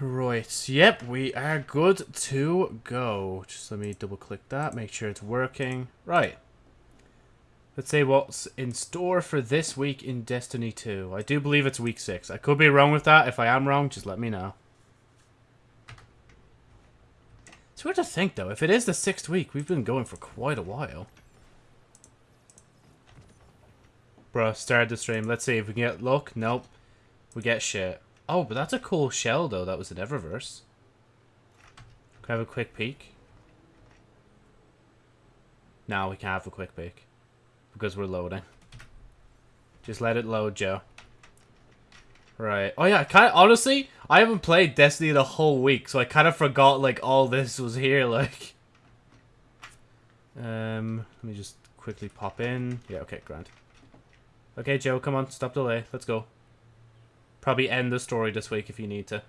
Right, yep, we are good to go. Just let me double click that, make sure it's working. Right. Let's say what's in store for this week in Destiny 2. I do believe it's week 6. I could be wrong with that. If I am wrong, just let me know. It's weird to think, though. If it is the sixth week, we've been going for quite a while. Bro, start the stream. Let's see if we can get luck. Nope. We get shit. Oh, but that's a cool shell, though. That was in Eververse. Can I have a quick peek? No, we can't have a quick peek. Because we're loading. Just let it load, Joe. Right. Oh, yeah, kind of, honestly, I haven't played Destiny the whole week, so I kind of forgot, like, all this was here, like. Um, let me just quickly pop in. Yeah, okay, grand. Okay, Joe, come on, stop delay. Let's go. Probably end the story this week if you need to.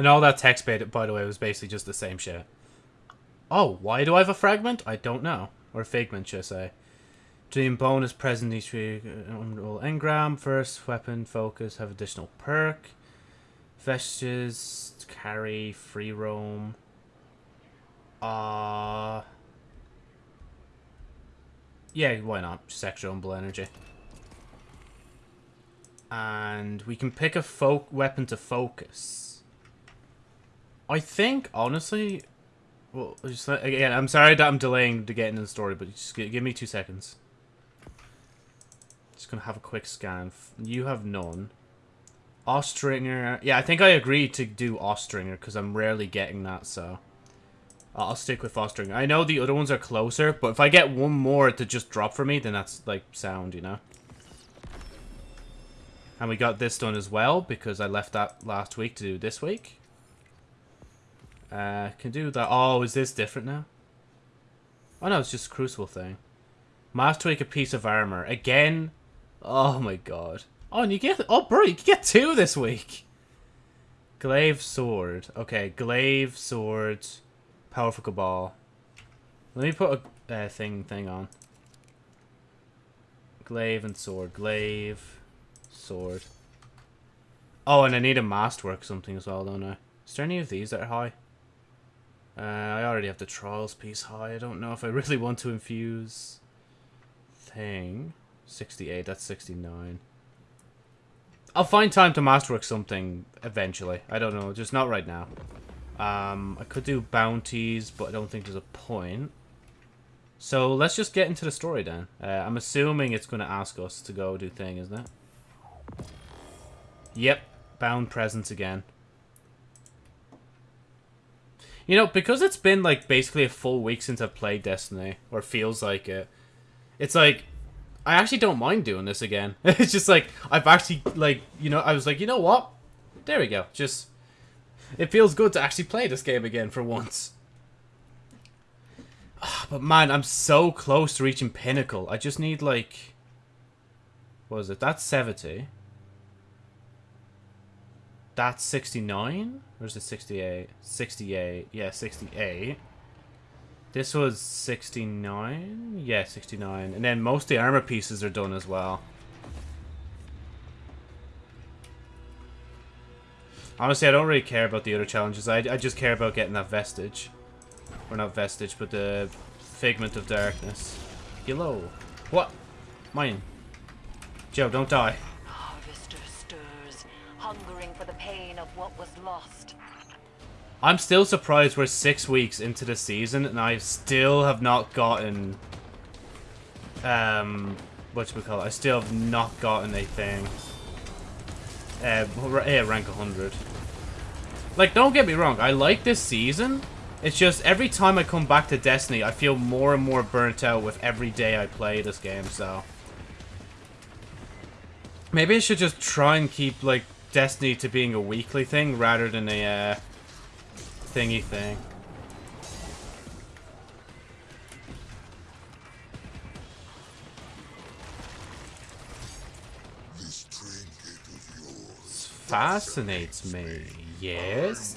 And all that text, by the way, was basically just the same shit. Oh, why do I have a fragment? I don't know. Or a figment, should I say. Dream bonus present each week. uh, Roll engram. First weapon focus. Have additional perk. Vestiges. Carry. Free roam. Uh... Yeah, why not? Just extra umbral energy. And we can pick a fo weapon to focus. I think, honestly... Well, just, again, I'm sorry that I'm delaying to get into the story, but just give me two seconds. Just gonna have a quick scan. You have none. Austringer... Yeah, I think I agreed to do Austringer, because I'm rarely getting that, so... I'll stick with Austringer. I know the other ones are closer, but if I get one more to just drop for me, then that's, like, sound, you know? And we got this done as well, because I left that last week to do this week. Uh, can do that. Oh, is this different now? Oh no, it's just a crucible thing. Must tweak a piece of armor. Again? Oh my god. Oh, and you get... Oh, bro, you get two this week. Glaive sword. Okay, glaive sword. Powerful cabal. Let me put a uh, thing thing on. Glaive and sword. Glaive. Sword. Oh, and I need a masterwork something as well, don't I? Is there any of these that are high? Uh, I already have the trials piece high. I don't know if I really want to infuse thing. 68, that's 69. I'll find time to masterwork something eventually. I don't know, just not right now. Um, I could do bounties, but I don't think there's a point. So let's just get into the story then. Uh, I'm assuming it's going to ask us to go do thing, isn't it? Yep, bound presence again. You know, because it's been like basically a full week since I've played Destiny, or feels like it, it's like I actually don't mind doing this again. it's just like I've actually like you know I was like you know what, there we go. Just it feels good to actually play this game again for once. But man, I'm so close to reaching pinnacle. I just need like, what is it? That's seventy. That's 69? Or is it 68? 68. Yeah, 68. This was 69? Yeah, 69. And then most of the armor pieces are done as well. Honestly, I don't really care about the other challenges. I, I just care about getting that vestige. Or not vestige, but the figment of darkness. Hello. What? Mine. Joe, don't die. What was lost. I'm still surprised we're six weeks into the season and I still have not gotten um what we call it? I still have not gotten a thing. Uh yeah, rank 100. Like don't get me wrong, I like this season. It's just every time I come back to Destiny, I feel more and more burnt out with every day I play this game, so Maybe I should just try and keep like Destiny to being a weekly thing rather than a uh, thingy thing. This trinket of yours. Fascinates me. Yes?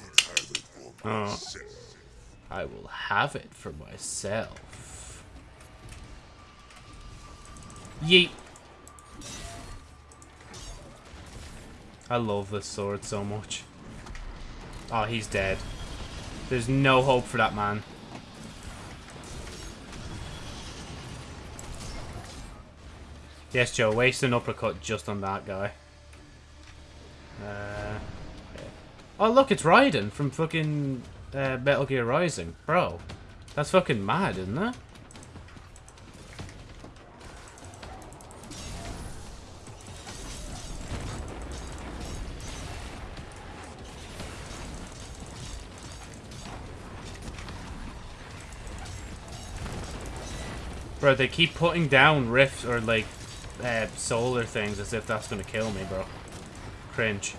Oh. I will have it for myself. Yeet. I love this sword so much. Oh, he's dead. There's no hope for that man. Yes, Joe, waste an uppercut just on that guy. Uh, oh, look, it's Raiden from fucking uh, Metal Gear Rising. Bro, that's fucking mad, isn't it? Bro, they keep putting down rifts or like uh, solar things as if that's gonna kill me, bro. Cringe.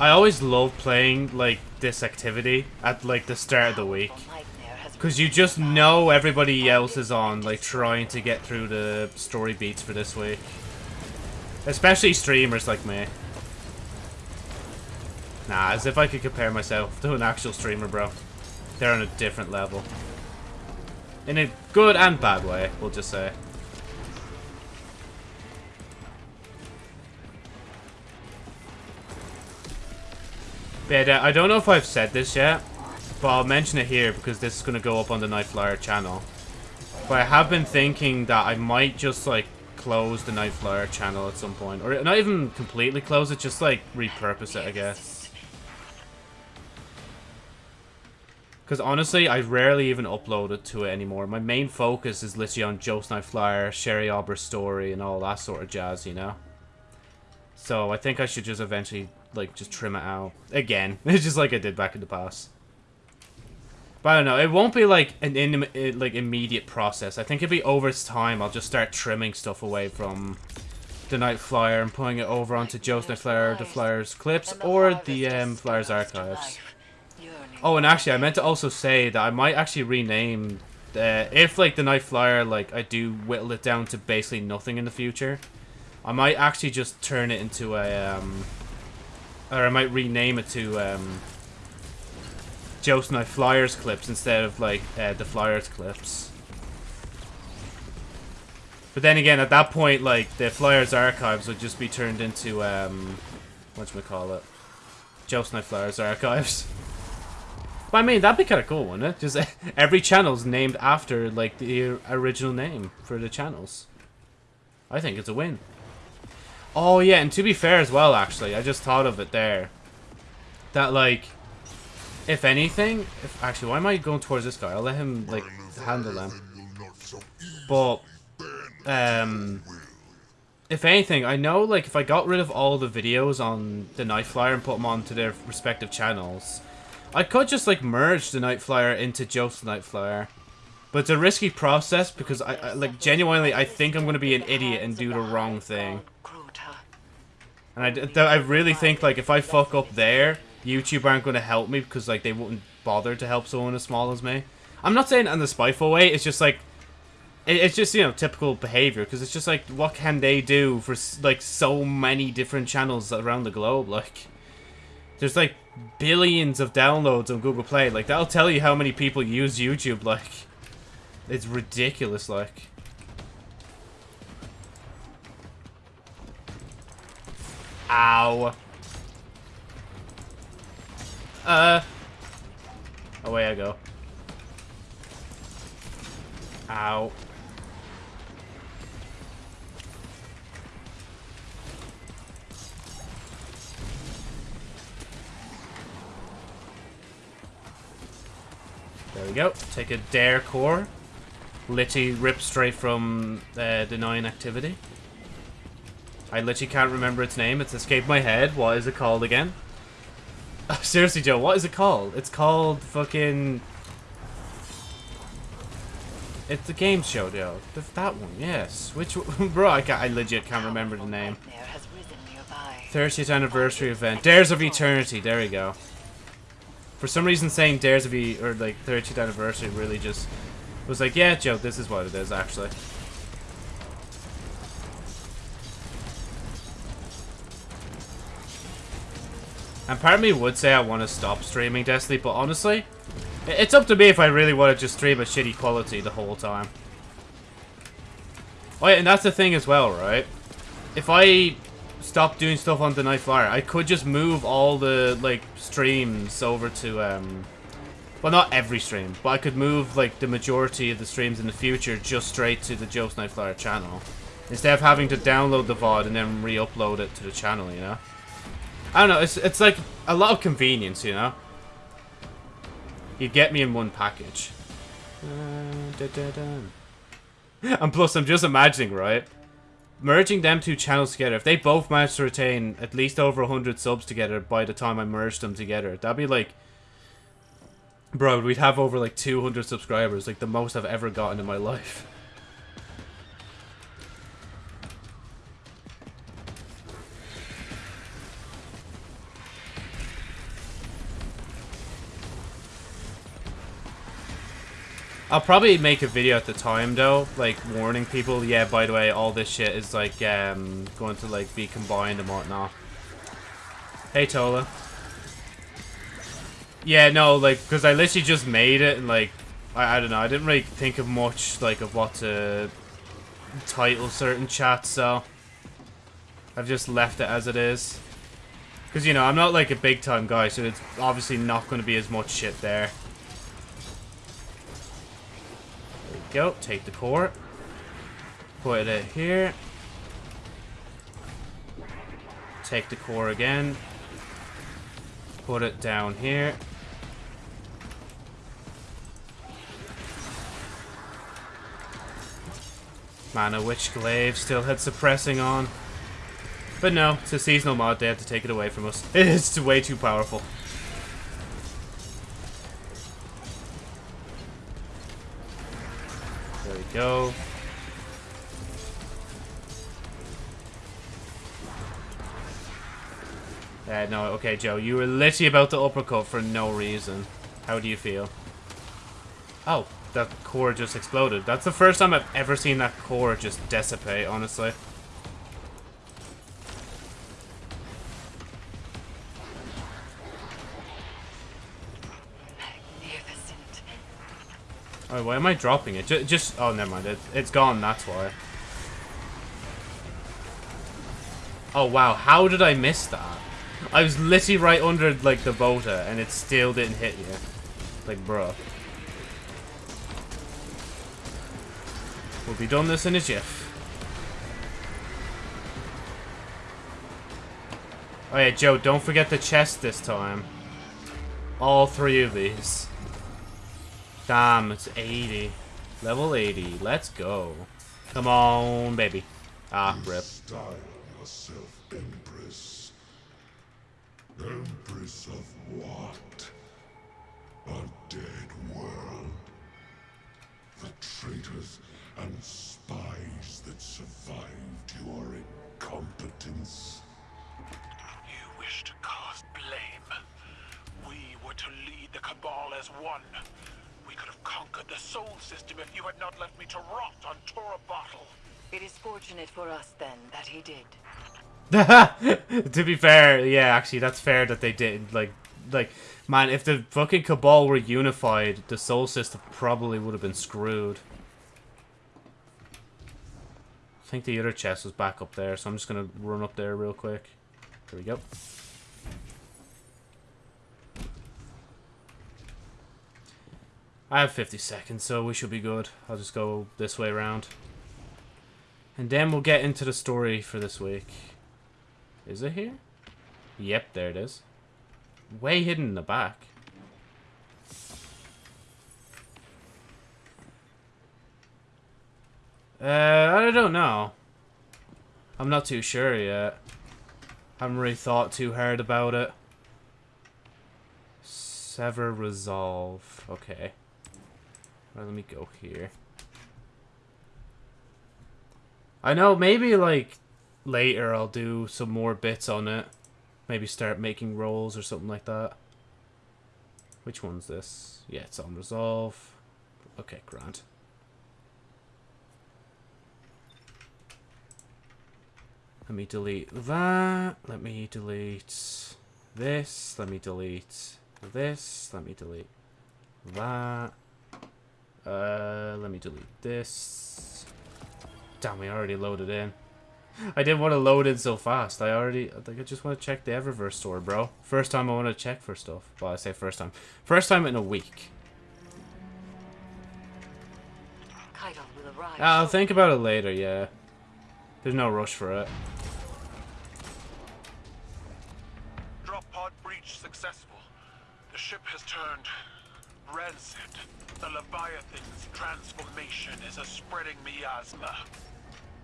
I always love playing like this activity at like the start of the week. Because you just know everybody else is on, like, trying to get through the story beats for this week. Especially streamers like me. Nah, as if I could compare myself to an actual streamer, bro. They're on a different level. In a good and bad way, we'll just say. But uh, I don't know if I've said this yet, but I'll mention it here because this is going to go up on the Nightflyer channel. But I have been thinking that I might just, like, close the Nightflyer channel at some point. Or not even completely close it, just, like, repurpose it, I guess. Because honestly, I rarely even upload it to it anymore. My main focus is literally on Joe's Nightflyer, Sherry Auber's story, and all that sort of jazz, you know? So I think I should just eventually, like, just trim it out. Again. It's just like I did back in the past. But I don't know. It won't be, like, an in, like immediate process. I think it'll be over time. I'll just start trimming stuff away from the Night Flyer and putting it over onto Joe's Night Flyer, the Flyer's clips, or the um, Flyer's archives. Oh, and actually, I meant to also say that I might actually rename... Uh, if, like, the Night Flyer, like, I do whittle it down to basically nothing in the future, I might actually just turn it into a, um... Or I might rename it to, um... Joe's Night Flyers clips instead of, like, uh, the Flyers clips. But then again, at that point, like, the Flyers archives would just be turned into, um... call it? Joe's Night Flyers archives. I mean, that'd be kind of cool, wouldn't it? Just every channel's named after, like, the original name for the channels. I think it's a win. Oh, yeah, and to be fair as well, actually, I just thought of it there. That, like, if anything... If, actually, why am I going towards this guy? I'll let him, like, handle them. But, um... If anything, I know, like, if I got rid of all the videos on the Night Flyer and put them onto their respective channels, I could just, like, merge the Night Flyer into Joe's Night Flyer. But it's a risky process because, I, I like, genuinely, I think I'm to be an idiot and do the wrong thing. And I, I really think, like, if I fuck up there, YouTube aren't to help me because, like, they wouldn't bother to help someone as small as me. I'm not saying in the spiteful way, it's just, like, it's just, you know, typical behavior because it's just, like, what can they do for, like, so many different channels around the globe? Like, there's, like, billions of downloads on Google Play. Like, that'll tell you how many people use YouTube, like, it's ridiculous, like. Ow. Uh. Away I go. Ow. We go. Take a Dare core. Literally ripped straight from uh, Denying Activity. I literally can't remember its name. It's escaped my head. What is it called again? seriously, Joe, what is it called? It's called fucking... It's the game show, Joe. The, that one, yes. Which one? Bro, I, can't, I legit can't remember the name. Nightmare has risen nearby. 30th anniversary event. Dares of Eternity. There we go. For some reason, saying Dares of E or like 30th anniversary really just was like, yeah, Joe, this is what it is actually. And part of me would say I want to stop streaming Destiny, but honestly, it's up to me if I really want to just stream a shitty quality the whole time. Oh yeah, and that's the thing as well, right? If I stop doing stuff on the Night Flyer, I could just move all the, like, streams over to, um... Well, not every stream, but I could move, like, the majority of the streams in the future just straight to the Joe's Night Flyer channel. Instead of having to download the VOD and then re-upload it to the channel, you know? I don't know, it's, it's like a lot of convenience, you know? You get me in one package. Uh, da, da, da. And plus, I'm just imagining, right? Merging them two channels together, if they both manage to retain at least over 100 subs together by the time I merge them together, that'd be like... Bro, we'd have over like 200 subscribers, like the most I've ever gotten in my life. I'll probably make a video at the time though, like warning people, yeah, by the way, all this shit is like um going to like be combined and whatnot. Hey Tola. Yeah, no, like, because I literally just made it and like, I, I don't know, I didn't really think of much like of what to title certain chats, so I've just left it as it is. Because, you know, I'm not like a big time guy, so it's obviously not going to be as much shit there. There we go. Take the core. Put it here. Take the core again. Put it down here. Mana Witch Glaive still had suppressing on. But no, it's a seasonal mod, they have to take it away from us. It's way too powerful. Go. Uh, no, okay, Joe, you were literally about to uppercut for no reason. How do you feel? Oh, that core just exploded. That's the first time I've ever seen that core just dissipate, honestly. Oh, why am I dropping it? Just, just oh, never mind. It, it's gone, that's why. Oh, wow. How did I miss that? I was literally right under, like, the Bota, and it still didn't hit you. Like, bruh. We'll be done this in a jiff. Oh yeah, Joe, don't forget the chest this time. All three of these. Damn, it's 80. Level 80. Let's go. Come on, baby. Ah, rip. Style yourself Empress. Empress of what? A dead world. The traitors and spies that survived your incompetence. You wish to cast blame. We were to lead the Cabal as one. We could have conquered the Sol System if you had not left me to rot on Tora Bottle. It is fortunate for us then that he did. to be fair, yeah, actually, that's fair that they did. Like, like, man, if the fucking Cabal were unified, the Sol System probably would have been screwed. I think the other chest was back up there, so I'm just gonna run up there real quick. There we go. I have 50 seconds, so we should be good. I'll just go this way around. And then we'll get into the story for this week. Is it here? Yep, there it is. Way hidden in the back. Uh, I don't know. I'm not too sure yet. I haven't really thought too hard about it. Sever resolve. Okay. Right, let me go here. I know, maybe like later I'll do some more bits on it. Maybe start making rolls or something like that. Which one's this? Yeah, it's on resolve. Okay, grand. Let me delete that. Let me delete this. Let me delete this. Let me delete that. Uh, let me delete this. Damn, we already loaded in. I didn't want to load in so fast. I already, I think I just want to check the Eververse store, bro. First time I want to check for stuff. Well, I say first time. First time in a week. Caiatl will arrive. I'll think about it later, yeah. There's no rush for it. Drop pod breach successful. The ship has turned rancid. The Leviathan's transformation is a spreading miasma.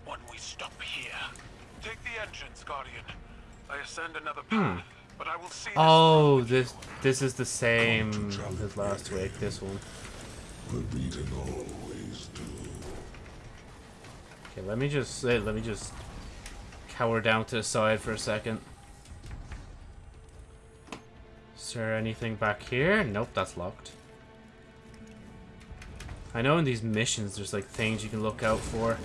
When we stop here, take the entrance, Guardian. I ascend another path, but I will see. this Oh, through. this this is the same as last week. This one. The beaten always do. Okay, let me just uh, let me just cower down to the side for a second. Is there anything back here? Nope, that's locked. I know in these missions there's like things you can look out for.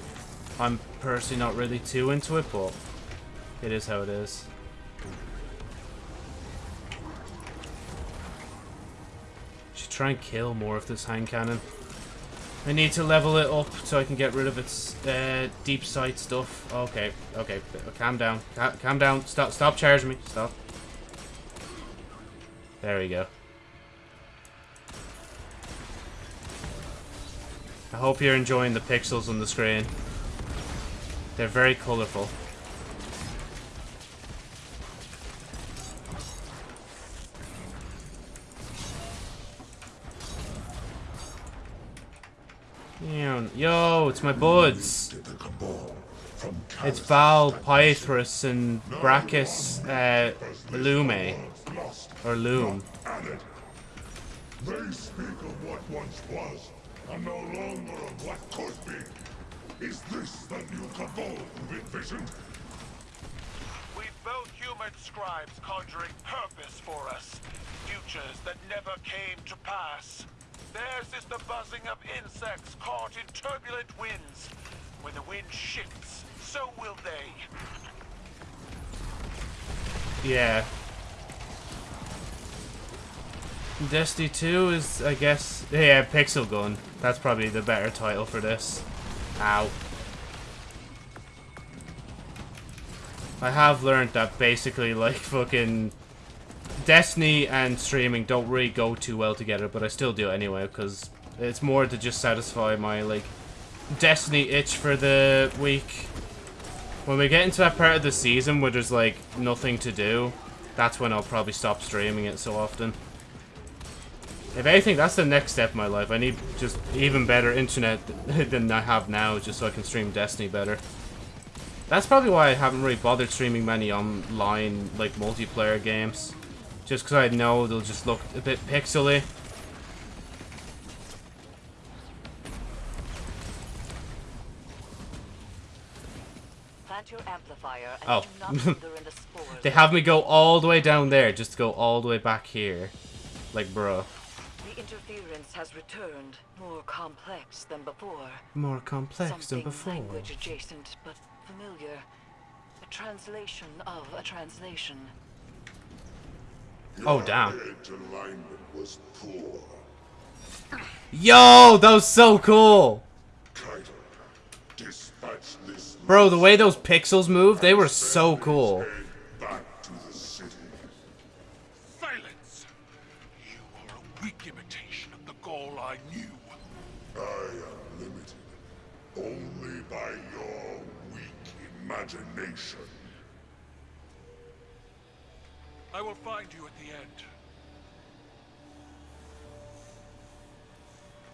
I'm personally not really too into it, but it is how it is. Should try and kill more of this hand cannon. I need to level it up so I can get rid of its uh, deep sight stuff. Okay, okay, calm down, calm down. Stop, stop charging me. Stop. There we go. I hope you're enjoying the pixels on the screen. They're very colorful. Yo, it's my buds. It's Val, Pythrus, and Brachus, uh, Lume. Or Loom. They speak of what once was, and no longer of what could be. Is this the new Cabal you've envisioned? We've both human scribes conjuring purpose for us. Futures that never came to pass. Theirs is the buzzing of insects caught in turbulent winds. When the wind shifts, so will they. Yeah. Destiny 2 is, I guess, yeah, Pixel Gun. That's probably the better title for this. Ow. I have learned that basically, like, fucking Destiny and streaming don't really go too well together, but I still do it anyway, because it's more to just satisfy my, like, Destiny itch for the week. When we get into that part of the season where there's, like, nothing to do, that's when I'll probably stop streaming it so often. If anything, that's the next step in my life. I need just even better internet than I have now, just so I can stream Destiny better. That's probably why I haven't really bothered streaming many online, like, multiplayer games. Just because I know they'll just look a bit pixely. Plant your amplifier and Oh. do not wither in the spores. They have me go all the way down there, just to go all the way back here. Like, bruh. The interference has returned, more complex than before. More complex Something than before. language adjacent, but familiar. A translation of a translation. Oh, damn. Alignment was poor. Yo, that was so cool! Caiatl, this Bro, the way those pixels move, they were so cool.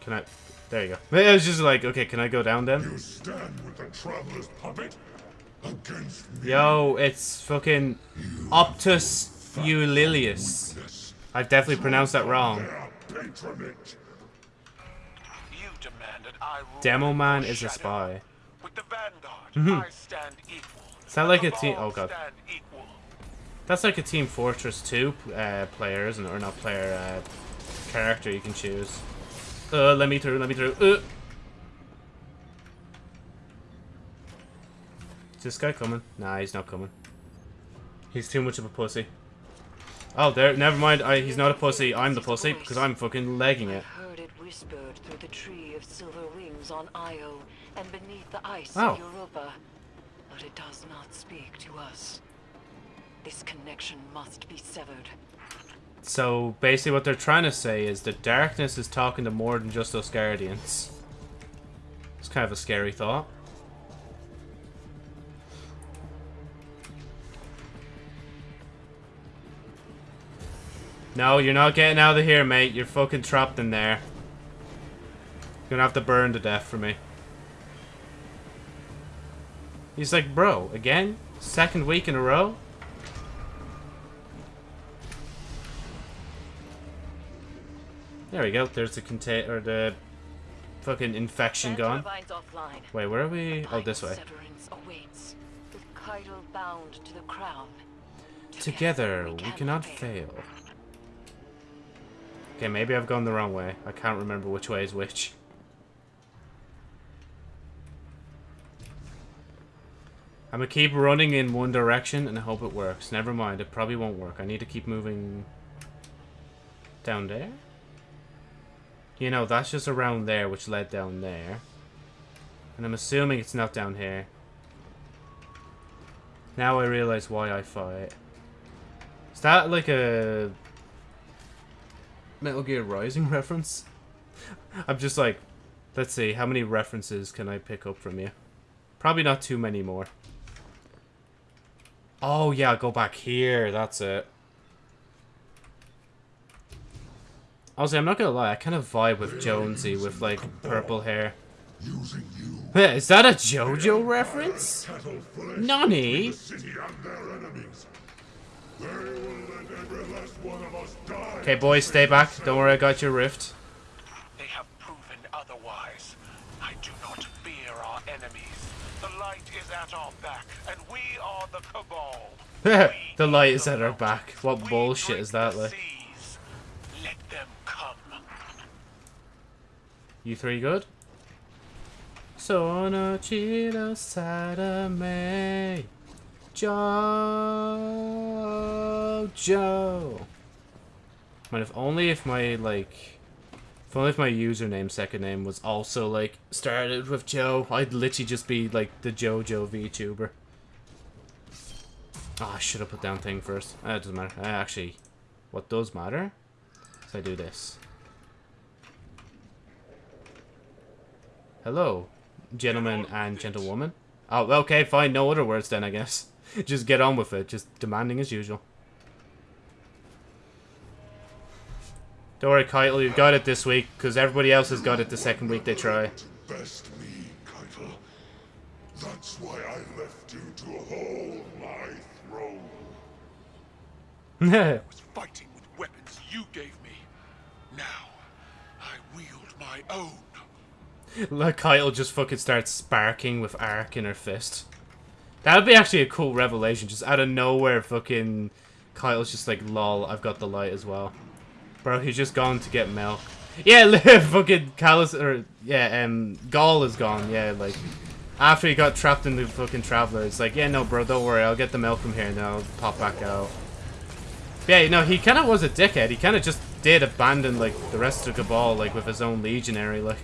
Can I... There you go. It was just like, okay, can I go down then? You stand with the Traveler's puppet against me. Yo, it's fucking Optus Eulilius. I've definitely pronounced that wrong. patronage. You demanded I Demo Man is a spy. With the Vanguard, I stand equal. Is that like a team- oh, God. That's like a Team Fortress 2 uh, player, isn't it? Or not player, uh, character you can choose. Uh, let me through, let me through. Uh. Is this guy coming? Nah, he's not coming. He's too much of a pussy. Oh, there. Never mind. I, he's not a pussy. I'm the pussy because I'm fucking legging I it. heard it whispered through the tree of silver wings on Io and beneath the ice Oh. of Europa. But it does not speak to us. This connection must be severed. So basically, what they're trying to say is that darkness is talking to more than just us guardians. It's kind of a scary thought. No, you're not getting out of here, mate. You're fucking trapped in there. You're gonna have to burn to death for me. He's like, bro, again? Second week in a row? There we go. There's the contain or the fucking infection gone. Wait, where are we? Oh, this way. Severance awaits, with Caiatl bound to the crown. Together, we cannot fail. Okay, maybe I've gone the wrong way. I can't remember which way is which. I'm gonna keep running in one direction and I hope it works. Never mind, it probably won't work. I need to keep moving down there. You know, that's just around there, which led down there. And I'm assuming it's not down here. Now I realize why I fight. Is that like a Metal Gear Rising reference? I'm just like, let's see, how many references can I pick up from you? Probably not too many more. Oh yeah, go back here, that's it. Honestly, I'm not gonna lie, I kind of vibe with Jonesy with like purple hair. Using you. Is that a JoJo reference? Cattle Nani? the city and their enemies. They will let every last one of us die. Okay, boys, stay back. Don't worry, I got your rift. They have proven otherwise. I do not fear our enemies. The light is at our back, and we are the Cabal. the light is at our back. What bullshit is that, like? seas. Let them come. You three good? Sono chido me Jojo. Man, if only if my like, if only if my username second name was also like started with Joe, I'd literally just be like the JoJo VTuber. Oh, I should have put down thing first. Uh, it doesn't matter. Uh, actually, what does matter is I do this. Hello, gentlemen and gentlewoman. Oh, okay, fine. No other words then, I guess. Just get on with it. Just demanding as usual. Don't worry, Kyle. You've got it this week, because everybody else has got it the second week they try. To best me, Caiatl. That's why I left you to hold my throne. I was fighting with weapons you gave me. Now, I wield my own. like Kyle just fucking starts sparking with arc in her fist. That would be actually a cool revelation. Just out of nowhere, fucking Kyle's just like, lol, I've got the light as well. Bro, he's just gone to get milk. Yeah, fucking Calus, or, yeah, um, Gaul is gone, yeah, like, after he got trapped in the fucking Traveler, it's like, yeah, no, bro, don't worry, I'll get the milk from here and I'll pop back out. Yeah, no, he kind of was a dickhead. He kind of just did abandon, like, the rest of Cabal, like, with his own legionary, like.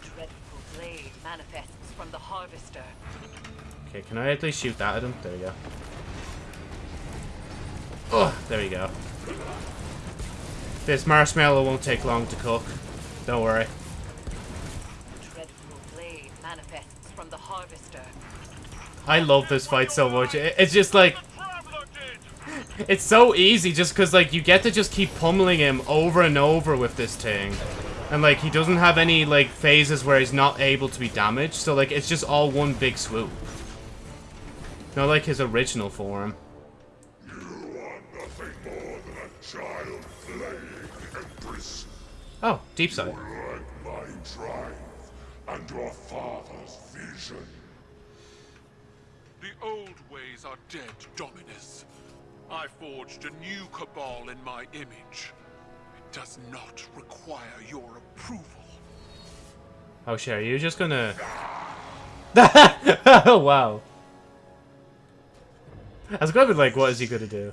Dreadful blade manifests from the harvester. Okay, can I at least shoot that at him? There we go. Oh, there we go. This marshmallow won't take long to cook. Don't worry. Dreadful blade manifests from the harvester. I love this fight so much. It's just like, The Traveler did! it's so easy just because, like, you get to just keep pummeling him over and over with this thing. And, like, he doesn't have any, like, phases where he's not able to be damaged. So, like, it's just all one big swoop. Not like his original form. You are nothing more than a child playing Oh, deep sight. Like my drive and your father's vision. The old ways are dead, Dominus. I forged a new cabal in my image. It does not require your approval. Oh, shit, are you just gonna... oh, wow. I was gonna be like, what is he gonna do?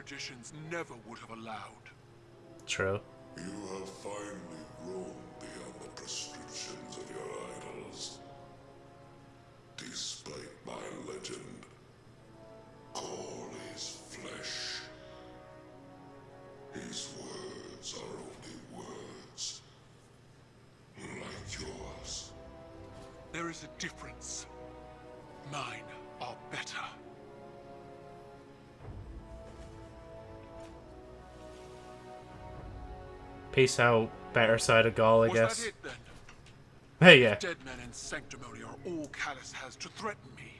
Traditions never would have allowed. True. You have finally grown beyond the prescriptions of your idols. Despite my legend, Gaul is flesh. His words are only words. Like yours. There is a difference. Mine are better. Peace out, better side of Gaul, I Was guess. it? Hey, yeah. Dead men and sanctimony are all Calus has to threaten me.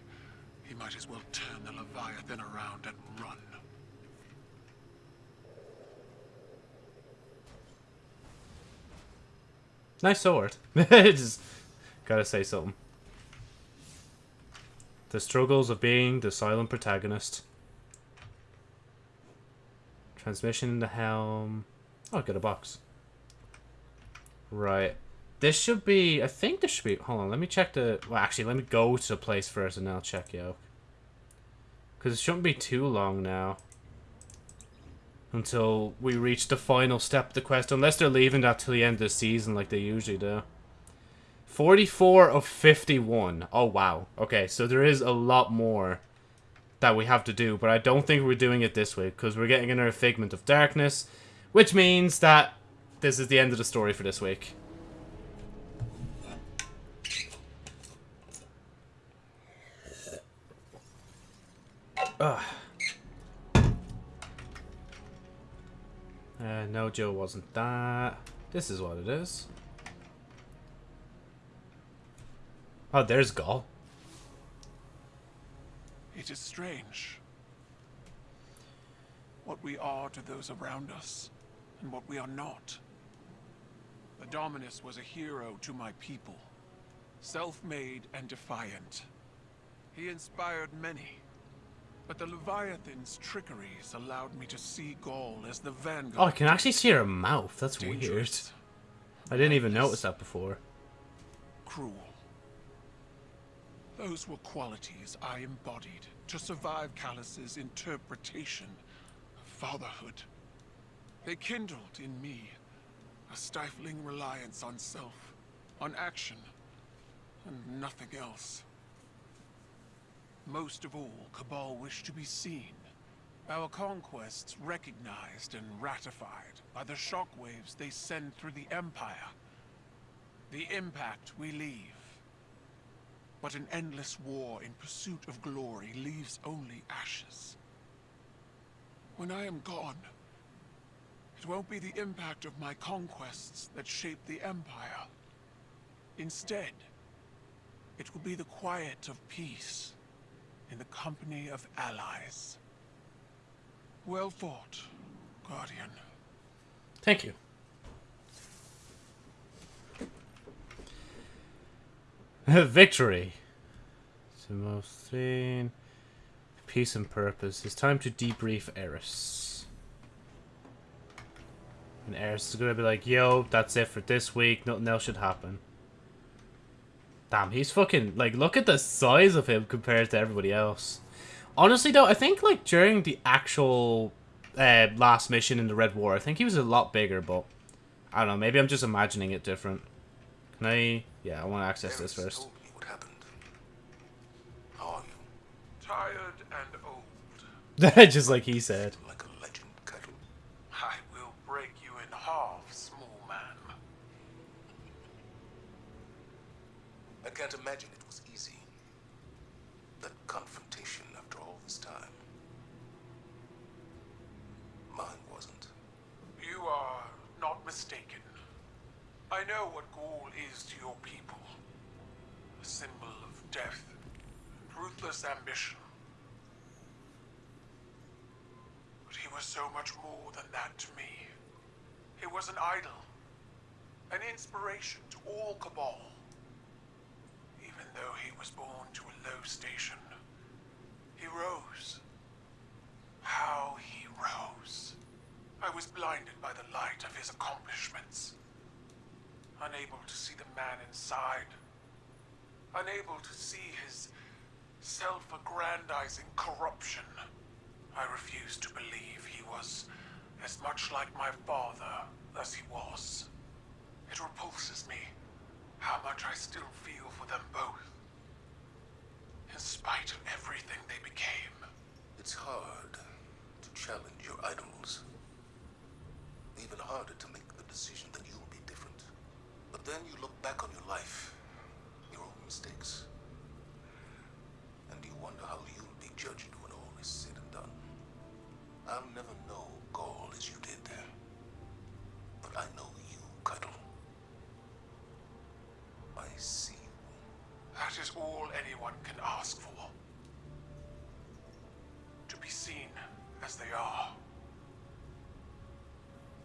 He might as well turn the Leviathan around and run. Nice sword. Just gotta say something. The struggles of being the silent protagonist. Transmission in the helm. Oh, I got a box. Right. This should be... I think this should be... Hold on, let me check the... Well, actually, let me go to the place first and I'll check out. Because it shouldn't be too long now. Until we reach the final step of the quest. Unless they're leaving that till the end of the season like they usually do. 44 of 51. Oh, wow. Okay, so there is a lot more that we have to do. But I don't think we're doing it this way. Because we're getting another Figment of Darkness. Which means that this is the end of the story for this week. Ugh. Uh, no, Joe wasn't that. This is what it is. Oh, there's Gaul. It is strange. What we are to those around us, and what we are not. The Dominus was a hero to my people. Self-made and defiant. He inspired many. But the Leviathan's trickeries allowed me to see Gaul as the vanguard. Oh, I can actually see her mouth. That's weird. I didn't even notice that before. cruel. Those were qualities I embodied to survive Calus's interpretation of fatherhood. They kindled in me a stifling reliance on self, on action, and nothing else. Most of all, Cabal wished to be seen. Our conquests recognized and ratified by the shockwaves they send through the Empire. The impact we leave. But an endless war in pursuit of glory leaves only ashes. When I am gone, it won't be the impact of my conquests that shape the Empire. Instead, it will be the quiet of peace in the company of allies. Well fought, Guardian. Thank you. Victory. Timothine. Peace and purpose. It's time to debrief Eris. And Eris is gonna be like, yo, that's it for this week, nothing else should happen. Damn, he's fucking, like, look at the size of him compared to everybody else. Honestly, though, I think, like, during the actual uh, last mission in the Red War, I think he was a lot bigger, but I don't know, maybe I'm just imagining it different. Can I... Yeah, I want to access this first. what happened. How are you? Tired and old. just like he said. Like a legend, Caiatl. I will break you in half, small man. I can't imagine it was easy. That confrontation after all this time. Mine wasn't. You are not mistaken. I know what Gaul is to your people. A symbol of death, ruthless ambition. But he was so much more than that to me. He was an idol, an inspiration to all Cabal. Even though he was born to a low station, he rose. How he rose. I was blinded by the light of his accomplishments. Unable to see the man inside. Unable to see his self-aggrandizing corruption. I refuse to believe he was as much like my father as he was. It repulses me how much I still feel for them both. In spite of everything they became. It's hard to challenge your idols. Even harder to make the decision that you'll be different. But then you look back on your life, your own mistakes, wonder how you'll be judged when all is said and done. I'll never know Gaul as you did, there. but I know you, Caiatl. I see you. That is all anyone can ask for. To be seen as they are.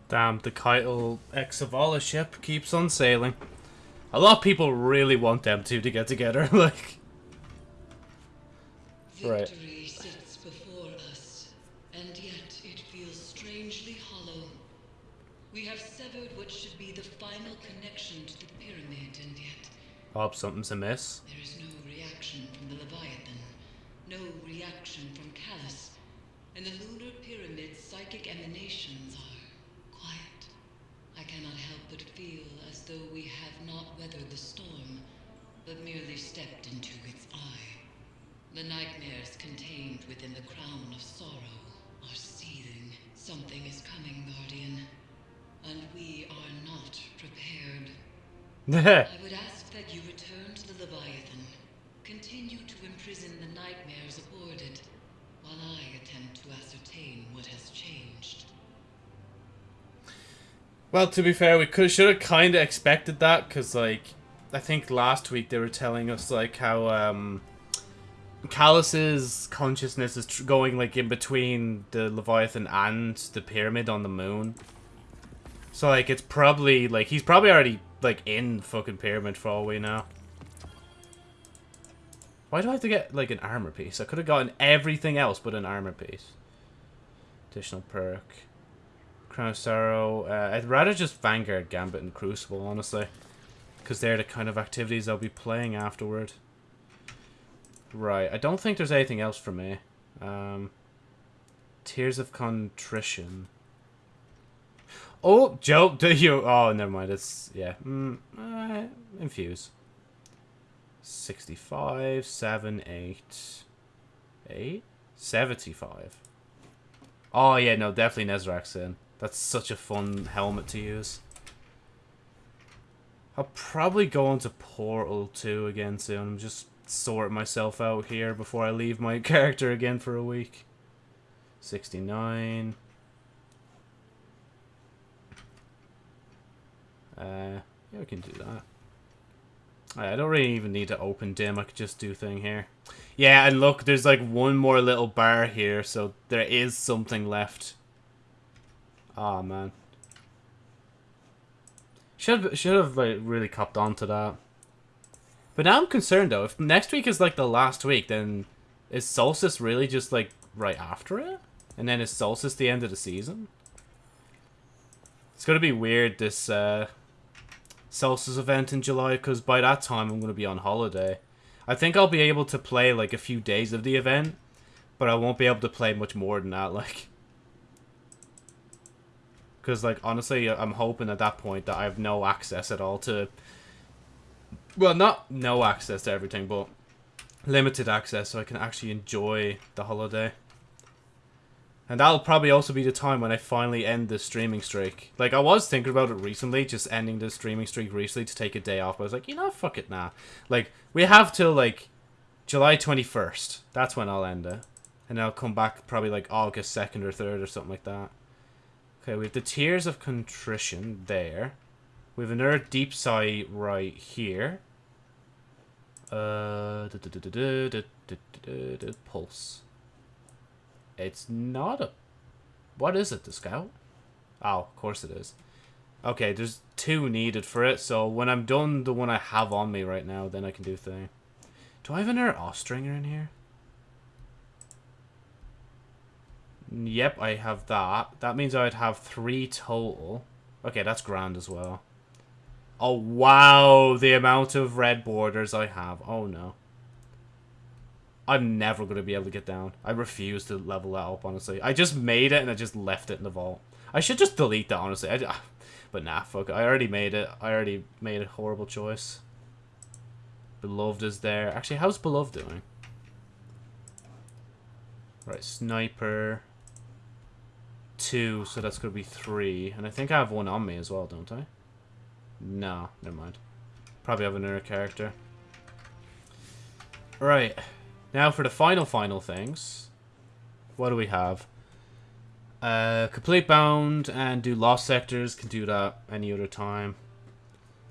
Damn, the Keitel Exavala ship keeps on sailing. A lot of people really want them two to get together, like... Right. Victory sits before us, and yet it feels strangely hollow. We have severed what should be the final connection to the pyramid, and yet Hope something's amiss. there is no reaction from the Leviathan, no reaction from Calus, and the lunar pyramid's psychic emanations are quiet. I cannot help but feel as though we have not weathered the storm, but merely stepped into its eye. The nightmares contained within the crown of sorrow are seething. Something is coming, Guardian, and we are not prepared. I would ask that you return to the Leviathan. Continue to imprison the nightmares aboard it, while I attempt to ascertain what has changed. Well, to be fair, we could should have kind of expected that because, like, I think last week they were telling us like how um, Calus's consciousness is going like in between the Leviathan and the pyramid on the moon. So like, it's probably like he's probably already like in fucking pyramid for all we know. Why do I have to get like an armor piece? I could have gotten everything else but an armor piece. Additional perk. Crown of Sorrow. Uh, I'd rather just Vanguard, Gambit, and Crucible, honestly. Because they're the kind of activities I'll be playing afterward. Right, I don't think there's anything else for me. Um, Tears of Contrition. Oh, Joe, do you... Oh, never mind, it's... Yeah. Mm, uh, infuse. 65, 7, 8... 8? 75. Oh, yeah, no, definitely Nezarec's Sin. That's such a fun helmet to use. I'll probably go into Portal 2 again soon. I'm just sort myself out here before I leave my character again for a week. 69. Uh, yeah, we can do that. I don't really even need to open DIM. I could just do thing here. Yeah, and look, there's like one more little bar here, so there is something left. Oh man. Should should have like really copped on to that. But now I'm concerned though. If next week is like the last week, then is Solstice really just like right after it? And then is Solstice the end of the season? It's gonna be weird this uh, Solstice event in July because by that time I'm gonna be on holiday. I think I'll be able to play like a few days of the event, but I won't be able to play much more than that. Like, because like honestly, I'm hoping at that point that I have no access at all to. Well, not no access to everything, but limited access so I can actually enjoy the holiday. And that'll probably also be the time when I finally end the streaming streak. Like, I was thinking about it recently, just ending the streaming streak recently to take a day off. But I was like, you know, fuck it. Nah. Like, we have till, like, July 21st. That's when I'll end it. And I'll come back probably, like, August 2nd or 3rd or something like that. Okay, we have the Tears of Contrition there. We have another Deepsight right here. Uh, Pulse. It's not a... What is it, the scout? Oh, of course it is. Okay, there's two needed for it, so when I'm done the one I have on me right now, then I can do thing. Do I have another Austringer in here? Yep, I have that. That means I'd have three total. Okay, that's grand as well. Oh, wow, the amount of red borders I have. Oh, no. I'm never going to be able to get down. I refuse to level that up, honestly. I just made it and I just left it in the vault. I should just delete that, honestly. I, ah, but nah, fuck I already made it. I already made a horrible choice. Beloved is there. Actually, how's Beloved doing? Right, Sniper. Two, so that's going to be three. And I think I have one on me as well, don't I? No, never mind. Probably have another character. Right. Now for the final, final things. What do we have? Uh, complete bound and do lost sectors. Can do that any other time.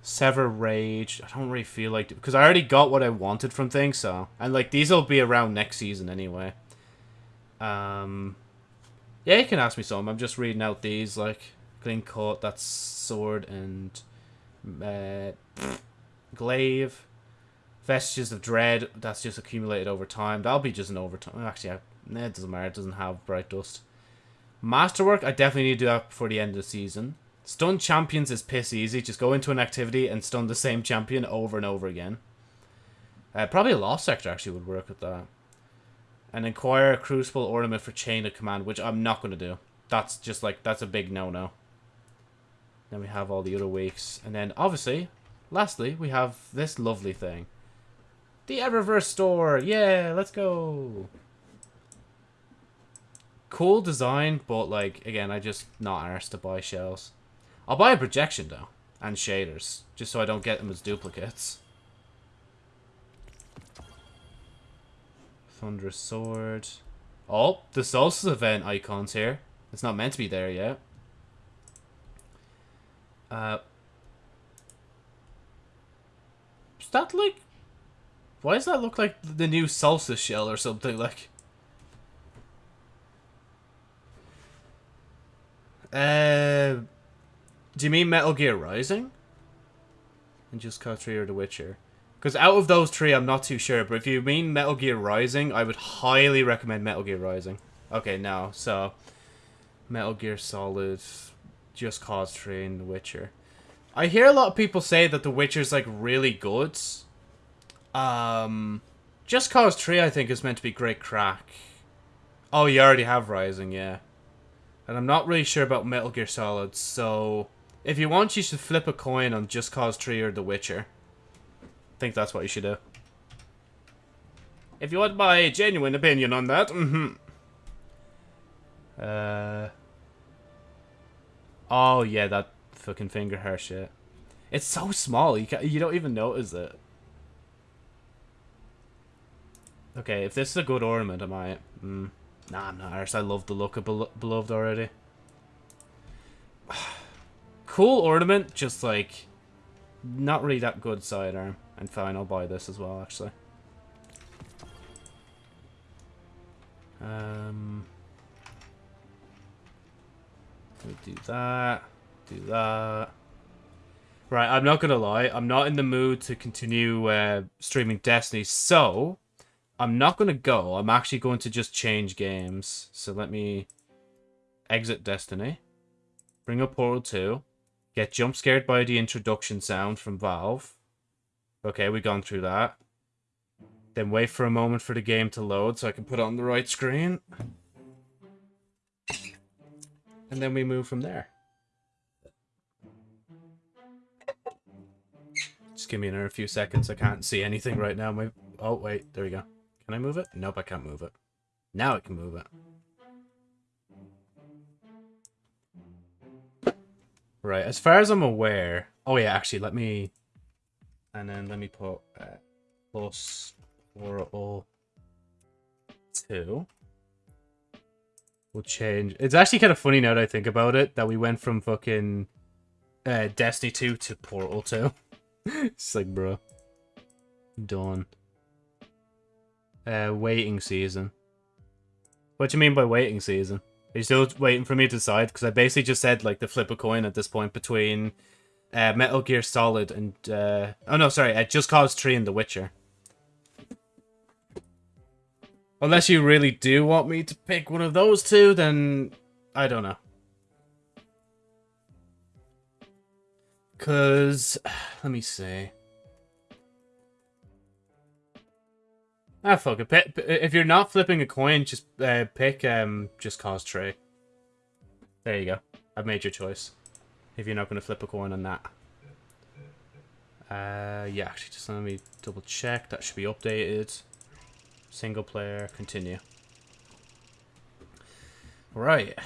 Sever rage. I don't really feel like because I already got what I wanted from things. So and like these will be around next season anyway. Um, yeah, you can ask me some. I'm just reading out these like clean cut. That's sword and uh, glaive. Vestiges of Dread, that's just accumulated over time. That'll be just an overtime. Actually, I, it doesn't matter. It doesn't have Bright Dust. Masterwork, I definitely need to do that before the end of the season. Stun champions is piss easy. Just go into an activity and stun the same champion over and over again. Uh, probably a Lost Sector actually would work with that. And acquire a Crucible Ornament for Chain of Command, which I'm not going to do. That's just like, that's a big no-no. Then we have all the other weeks. And then, obviously, lastly, we have this lovely thing. The Eververse store! Yeah, let's go! Cool design, but like, again, I just not arsed to buy shells. I'll buy a projection though, and shaders, just so I don't get them as duplicates. Thunderous Sword. Oh, the Solstice event icon's here. It's not meant to be there yet. Uh, is that like why does that look like the new salsa shell or something? Like, uh, do you mean Metal Gear Rising? And just Cause 3 or The Witcher? Because out of those three, I'm not too sure. But if you mean Metal Gear Rising, I would highly recommend Metal Gear Rising. Okay, now, so... Metal Gear Solid, Just Cause 3, and The Witcher. I hear a lot of people say that The Witcher's, like, really good. Um, Just Cause 3, I think, is meant to be great crack. Oh, you already have Rising, yeah. And I'm not really sure about Metal Gear Solid, so... If you want, you should flip a coin on Just Cause 3 or The Witcher. I think that's what you should do. If you want my genuine opinion on that, mm-hmm. Uh... Oh, yeah, that fucking finger hair shit. It's so small, you, you don't even notice it. Okay, if this is a good ornament, am I. Mm, nah, I'm not arse. I love the look of Belo Beloved already. cool ornament, just like... Not really that good sidearm. And fine, I'll buy this as well, actually. Um... We do that. Do that. Right, I'm not gonna lie. I'm not in the mood to continue uh, streaming Destiny, so... I'm not going to go. I'm actually going to just change games. So let me exit Destiny. bring up Portal 2, get jump scared by the introduction sound from Valve. Okay, we've gone through that. Then wait for a moment for the game to load so I can put it on the right screen. And then we move from there. Just give me another few seconds. I can't see anything right now. My Oh, wait. There we go. Can I move it? Nope, I can't move it. Now I can move it. Right, as far as I'm aware... Oh yeah, actually, let me... And then let me put uh, plus Portal 2. We'll change... It's actually kind of funny now that I think about it, that we went from fucking uh, Destiny 2 to Portal 2. it's like, bro. Done. Uh, waiting season. What do you mean by waiting season? Are you still waiting for me to decide? Because I basically just said, like, the flip a coin at this point between uh, Metal Gear Solid and... Uh... Oh, no, sorry. Uh, Just Cause 3 and The Witcher. Unless you really do want me to pick one of those two, then... I don't know. Because... Let me see. Ah, fuck it. If you're not flipping a coin, just uh, pick um, Just Cause Tree. There you go. I've made your choice. If you're not going to flip a coin on that. Uh, yeah, actually, just let me double check. That should be updated. Single player, continue. Right.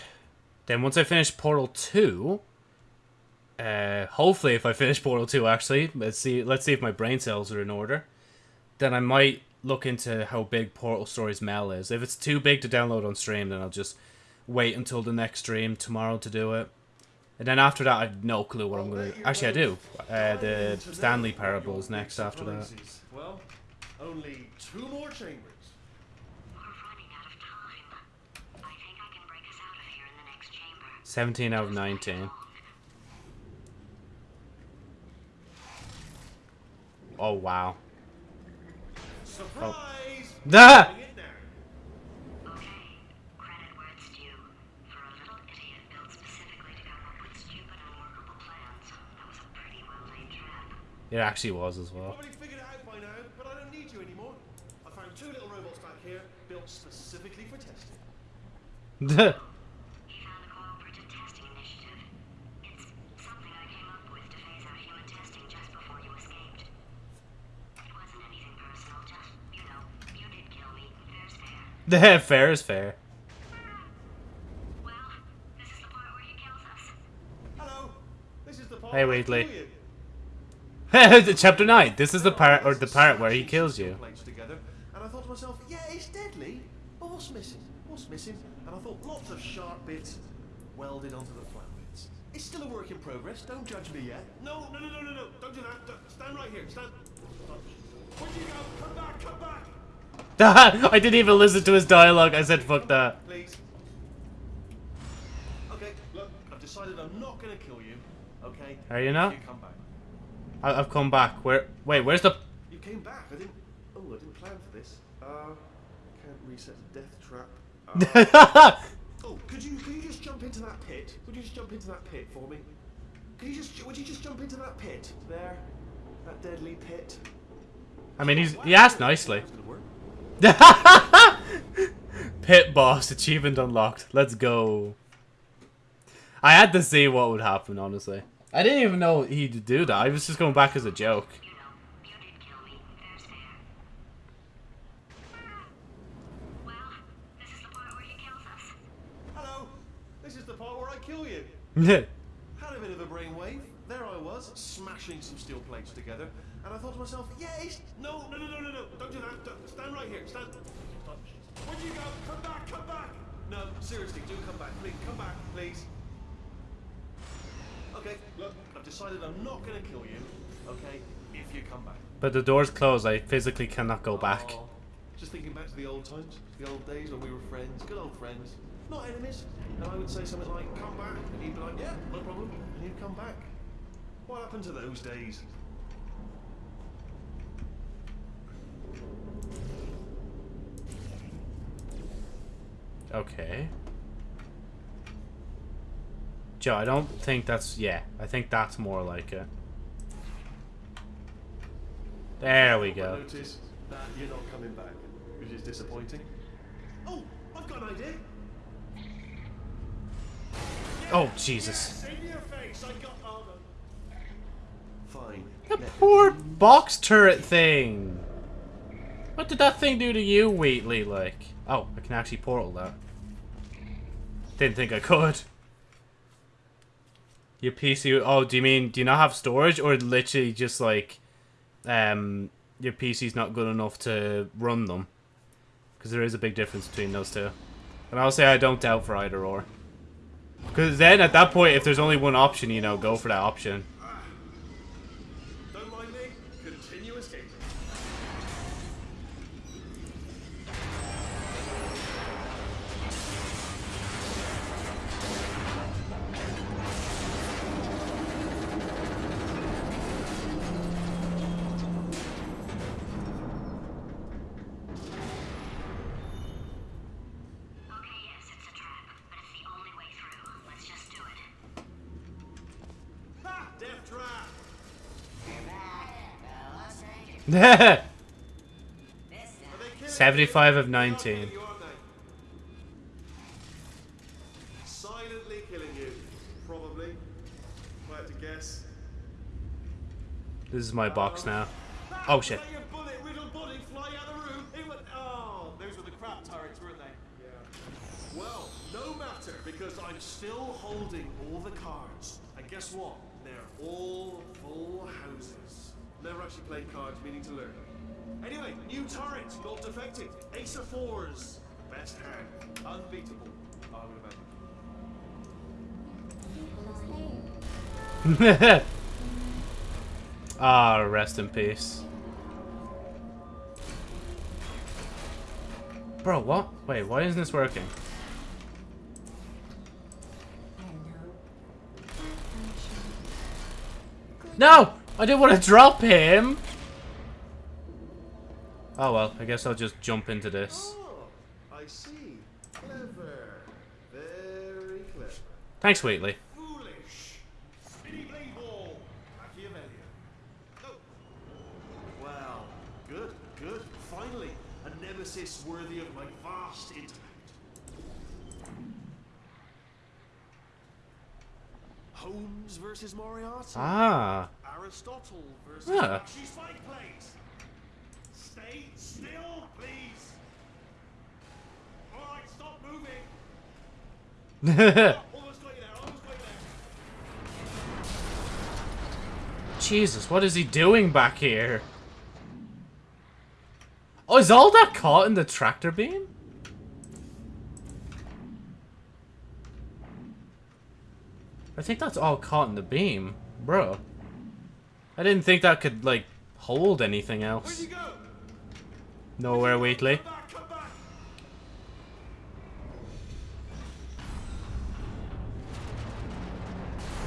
Then once I finish Portal 2, uh, hopefully if I finish Portal 2 actually, let's see, let's see if my brain cells are in order, then I might look into how big Portal Stories Mel is. If it's too big to download on stream, then I'll just wait until the next stream tomorrow to do it. And then after that, I have no clue what I'm going to... Actually, I do. Uh, the Stanley Parable is next after that. Well, only two more chambers. We're running out of time. I think I can break us out of here in the next chamber. 17 out of 19. Oh, wow. Surprise! Ah! It down. Okay, credit where it's due. For a little idiot built specifically to come up with stupid unworkable plans, that was a well laid trap. It actually was as well. Probably figured it out by now, but I don't need you anymore. I found two little robots back here, built specifically for testing. fair. fair is fair. Well, this is the part where he. Hello! This is the part Hey, Wheatley. Chapter 9. This is the part, or the part where he kills you. Together, and I thought to myself, yeah, it's deadly, but what's missing? What's missing? And I thought lots of sharp bits welded onto the flat bits. It's still a work in progress. Don't judge me yet. No, no, no, no, no, no. Don't do that. Don't- stand right here. Stand. Where'd you go? Come back. Come back. I didn't even listen to his dialogue. I said, fuck that. Please. Okay. Look, I've decided I'm not gonna kill you. Okay. Are you not? You come back. I I've come back. Where? Wait, where's the... You came back. I didn't. Oh, I didn't plan for this. Uh, can't reset the death trap. Uh, oh, could you could you just jump into that pit? Would you just jump into that pit for me? Could you just would you just jump into that pit there? That deadly pit. I mean, he's he asked nicely. That's gonna work. Pit boss achievement unlocked. Let's go. I had to see what would happen, honestly. I didn't even know he'd do that. I was just going back as a joke. You know, you did kill me. Fair's fair. Well, this is the part where he kills us. Hello. This is the part where I kill you. Had a bit of a brainwave. There I was, smashing some steel plates together, and I thought to myself, yeah, it's... No, no, no, no, no, no, don't do that. Don't- right here, stand... Where'd you go? Come back, come back! No, seriously, do come back, please, come back, please. Okay, look, I've decided I'm not gonna kill you, okay, if you come back. but the door's closed. I physically cannot go back. Aw, Just thinking back to the old times, the old days when we were friends, good old friends, not enemies. And I would say something like, come back, and he'd be like, yeah, no problem, and he'd come back. What happened to those days? Okay. Joe, I don't think that's... Yeah, I think that's more like it. There we go. notice that you're not coming back, which is disappointing. Oh, I've got an idea. Oh, Jesus. Save your face. I got armor. Fine. The poor box turret thing. What did that thing do to you, Wheatley, like? Oh, I can actually portal that. Didn't think I could. Your PC... Oh, do you mean... Do you not have storage? Or literally just, like... Um, your PC's not good enough to run them? Because there is a big difference between those two. And I'll say I don't doubt for either or. Because then, at that point, if there's only one option, you know, go for that option. 75 of 19. You, aren't they? Silently killing you, probably. If I had to guess. This is my box now. Ah, Oh, shit. that your bullet riddled body fly out of the room? It went. Oh, those were the crap turrets, weren't they? Yeah. Well, no matter, because I'm still holding all the cards. And guess what? They're all full houses. Never actually played cards, meaning to learn. Anyway, new turret, not defective. Ace of fours. Best hand. Unbeatable. I would imagine. Ah, rest in peace. Bro, what? Wait, why isn't this working? No! I didn't want to drop him! Oh well, I guess I'll just jump into this. Oh, I see. Clever. Very clever. Thanks, Wheatley. Foolish. Spinny blade ball. Machiavellian. No. Well, good, good. Finally, a nemesis worthy of my vast intellect. Holmes versus Moriarty. Ah. Aristotle versus Ah. Flashy Spike Plates. Stay still, please. All right, stop moving. Almost got you there. Almost got you there. Jesus, what is he doing back here? Oh, is all that caught in the tractor beam? I think that's all caught in the beam. Bro. I didn't think that could, like, hold anything else. go? Nowhere, Wheatley. Come back, come back.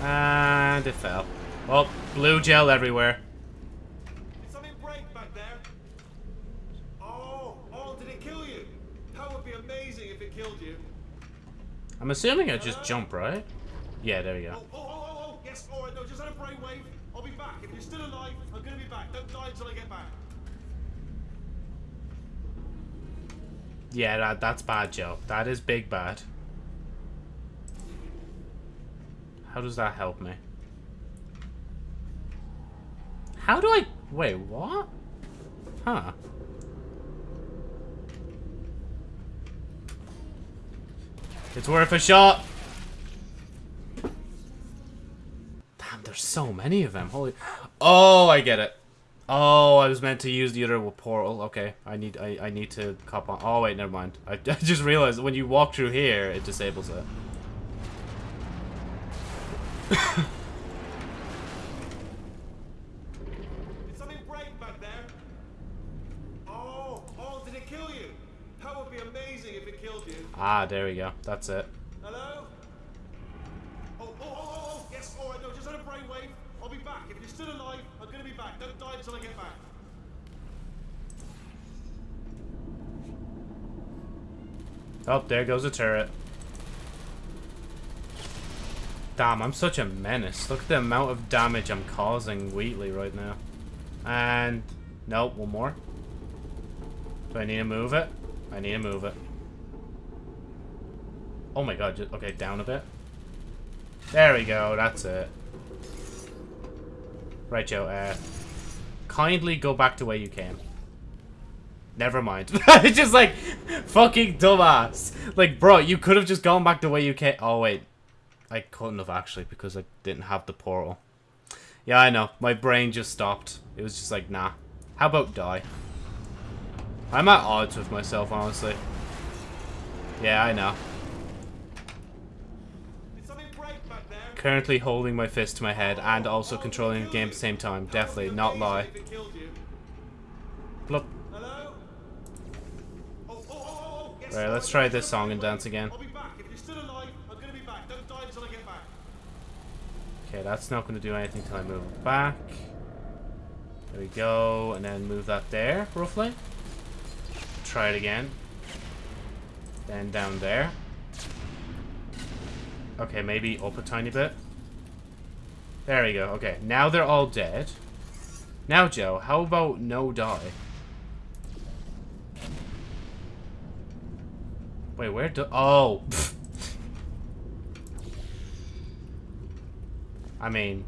And it fell. Oh, blue gel everywhere. Did something break back there? Oh, oh, did it kill you? That would be amazing if it killed you. I'm assuming I just jump, right? Yeah, there we go. Oh, oh, oh, oh, oh, yes, all right, no, just had a brainwave. I'll be back. If you're still alive, I'm gonna be back. Don't die until I get back. Yeah, that, that's bad, Joe. That is big bad. How does that help me? How do I... Wait, what? Huh. It's worth a shot. Damn, there's so many of them. Holy... Oh, I get it. Oh, I was meant to use the other portal. Okay, I need I, I need to cop on. Oh wait, never mind. I, I just realized when you walk through here, it disables it. Did something break back there? Oh, oh, did it kill you? That would be amazing if it killed you. Ah, there we go. That's it. Hello? Oh, oh, oh, oh, oh, yes, all right, no, just had a brainwave. I'll be back. If you're still alive, I'm gonna be back. Don't die until I get back. Oh, there goes the turret. Damn, I'm such a menace. Look at the amount of damage I'm causing Wheatley right now. And... Nope, one more. Do I need to move it? I need to move it. Oh my god, just, okay, down a bit. There we go, that's it. Right, Joe, uh... Kindly go back to where you came. Never mind. It's just like, fucking dumbass. Like, bro, you could have just gone back the way you came. Oh, wait. I couldn't have actually because I didn't have the portal. Yeah, I know. My brain just stopped. It was just like, nah. How about die? I'm at odds with myself, honestly. Yeah, I know. Currently holding my fist to my head and also controlling the game at the same time. Definitely, not lie. Blup. Right, let's try this song and dance again. I'll be back. If you're still alive, I'm gonna be back. Don't die until I get back. Okay, that's not going to do anything till I move it back. There we go, and then move that there, roughly. Try it again. Then down there. Okay, maybe up a tiny bit. There we go. Okay, now they're all dead. Now, Joe, how about no die? Wait, where do- Oh! I mean,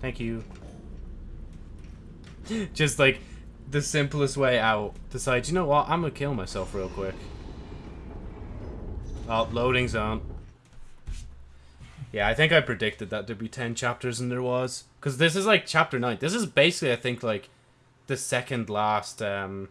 thank you. Just like the simplest way out. Decide, you know what? I'm gonna kill myself real quick. Oh, loading zone. Yeah, I think I predicted that there'd be 10 chapters and there was. Because this is like chapter 9. This is basically, I think, like the second last, um,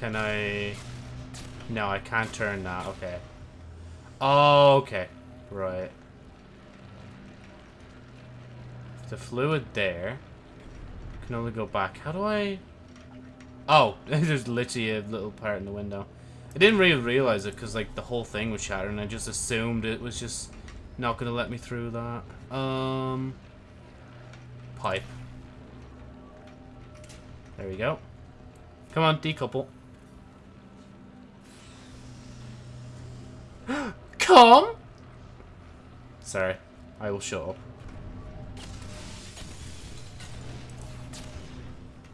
Can I... No, I can't turn that. Okay. Oh, okay. Right. The fluid there. Can only go back. How do I... Oh, there's literally a little part in the window. I didn't really realize it because like the whole thing was shattered and I just assumed it was just not gonna let me through that. Um, pipe. There we go. Come on, decouple. Come. Sorry, I will shut up.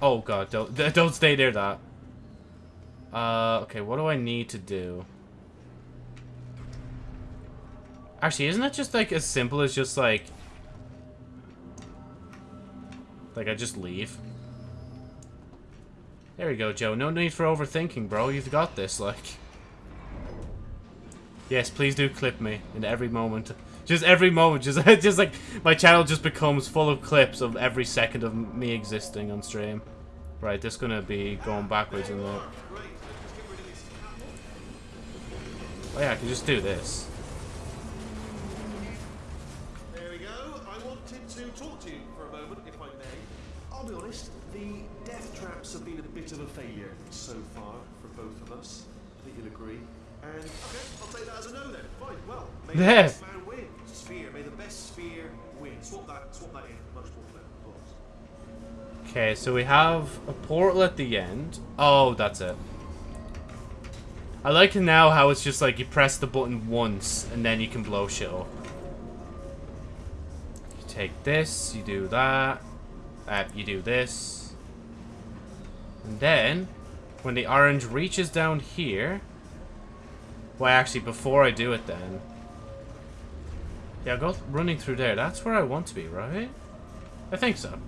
Oh god, don't don't stay near that. Uh, okay, what do I need to do? Actually, isn't it just like as simple as just like... Like I just leave? There we go, Joe. No need for overthinking, bro. You've got this, like... Yes, please do clip me in every moment. Just every moment. Just, just like, my channel just becomes full of clips of every second of me existing on stream. Right, this gonna be going backwards in the... Great. Let's get rid of this cattle. Oh yeah, I can just do this. There we go. I wanted to talk to you for a moment, if I may. I'll be honest, the death traps have been a bit of a failure so far for both of us. I think you'll agree. And okay, I'll take that as a no then. Fine. Well, may the best man win. Sphere. May the best sphere win. Swap that. Swap that in. Much more clever. Okay, so we have a portal at the end. Oh, that's it. I like now how it's just like you press the button once and then you can blow shit up. You take this, you do that, uh, you do this. And then, when the orange reaches down here... Well, actually, before I do it then... Yeah, go running through there. That's where I want to be, right? I think so.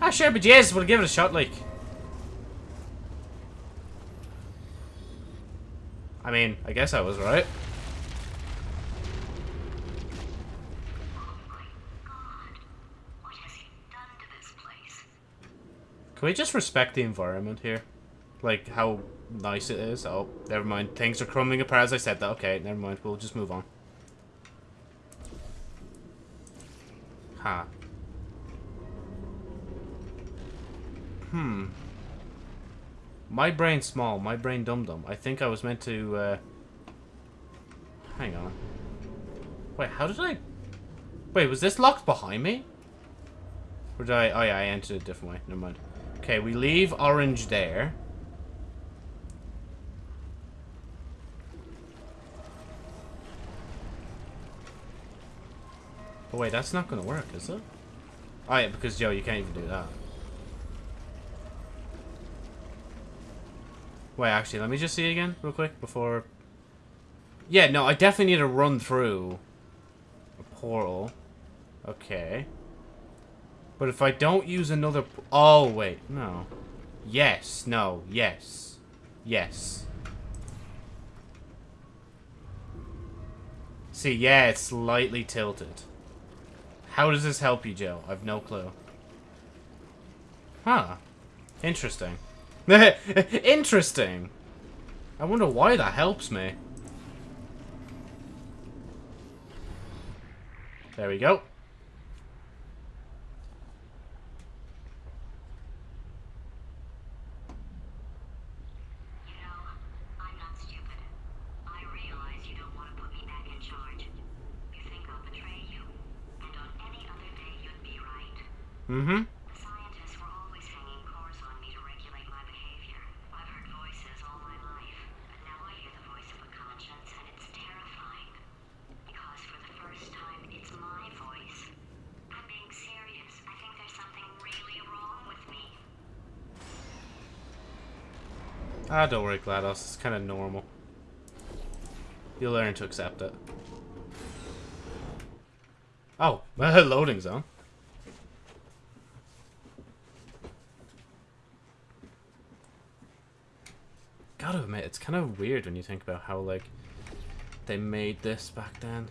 Ah, sure, but yes, we'll give it a shot, like. I mean, I guess I was right. Can we just respect the environment here? Like, how nice it is. Oh, never mind. Things are crumbling apart as I said that. Okay, never mind. We'll just move on. Huh. Hmm. My brain small, my brain dum dum. I think I was meant to, uh... Hang on. Wait, how did I... Wait, was this locked behind me? Or did I... Oh yeah, I entered a different way. Never mind. Okay, we leave orange there. Oh wait, that's not gonna work, is it? Oh yeah, because Joe, you can't even do that. Wait, actually, let me just see again, real quick, before... Yeah, no, I definitely need to run through a portal. Okay. But if I don't use another... Oh, wait, no. Yes, no, yes. Yes. See, yeah, it's slightly tilted. How does this help you, Joe? I've no clue. Huh. Interesting. Interesting. I wonder why that helps me. There we go. You know, I'm not stupid. I realize you don't want to put me back in charge. You think I'll betray you. And on any other day, you'd be right. Mm-hmm. Scientists were always hanging cores on me to regulate my behavior. I've heard voices all my life, but now I hear the voice of a conscience, and it's terrifying. Because for the first time, it's my voice. I'm being serious. I think there's something really wrong with me. Ah, don't worry, GLaDOS. It's kind of normal. You'll learn to accept it. Oh, loading zone. Gotta admit, it's kind of weird when you think about how, like, they made this back then.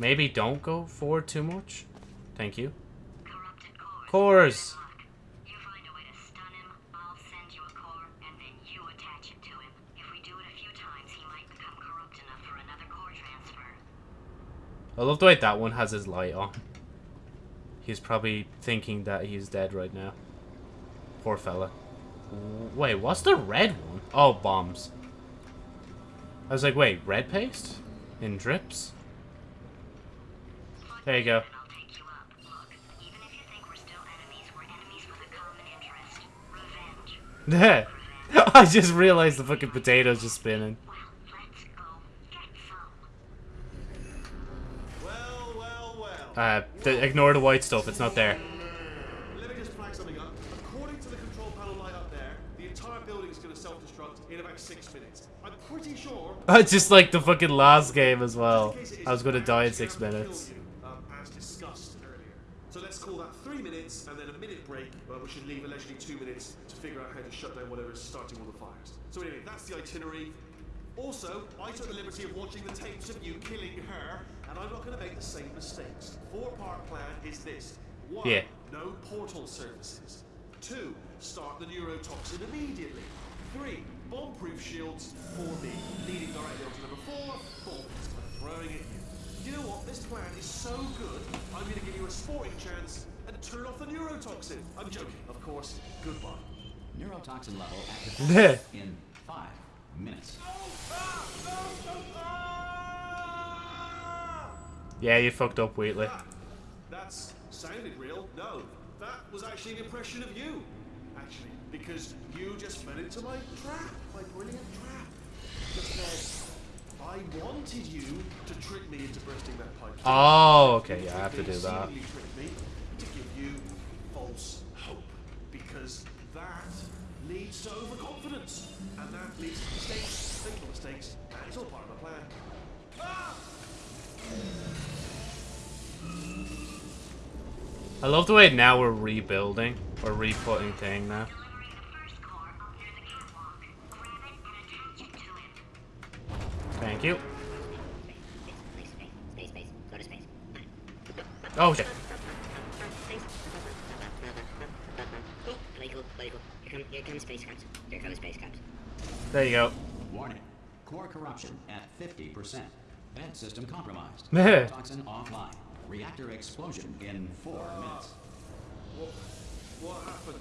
Maybe don't go forward too much. Thank you. Cores. Cores! Look, you find a way to stun him, I'll send you a core, and then you attach it to him. If we do it a few times, he might become corrupt enough for another core transfer. I love the way that one has his light on. He's probably thinking that he's dead right now. Poor fella. Wait, what's the red one? Oh, bombs. I was like, wait, red paste? In drips? There you go. There. I just realized the fucking potato's just spinning. Well, let's go get some. Well, well, well. Uh, th- ignore the white stuff, it's not there. Let me just flag something up. According to the control panel light up there, the entire building is going to self-destruct in about six minutes. I'm pretty sure. just like the fucking last game as well. in case it I was gonna die in six to minutes. you, um, as discussed earlier. So let's call that three minutes and then a minute break, but we should leave allegedly two minutes to figure out how to shut down whatever is starting all the fires. So anyway, that's the itinerary. Also, I took the liberty of watching the tapes of you killing her, and I'm not going to make the same mistakes. Four-part plan is this: one, Yeah. no portal services. Two, start the neurotoxin immediately. Three, bomb-proof shields for me, leading directly onto number four, bombs, and throwing it in. Do you know what? This plan is so good, I'm going to give you a sporting chance and turn off the neurotoxin. I'm joking, of course. Goodbye. Neurotoxin level activated in five minutes. Yeah, you fucked up, Wheatley. Ah, That's sounded real. No, that was actually an impression of you. Actually, because you just fell into my trap, my brilliant trap. Just said, I wanted you to trick me into bursting that pipe. Oh, okay, yeah, I have to do that. me to give you false hope, because that leads to overconfidence, and that leads to mistakes, fatal mistakes, and it's all part of the plan. Ah! I love the way now we're rebuilding. We're re-putting thing now. Thank you. Oh shit. There you go. Warning. Core corruption at 50%. Vent system compromised. Toxin offline. Reactor explosion in four minutes. What, what happened?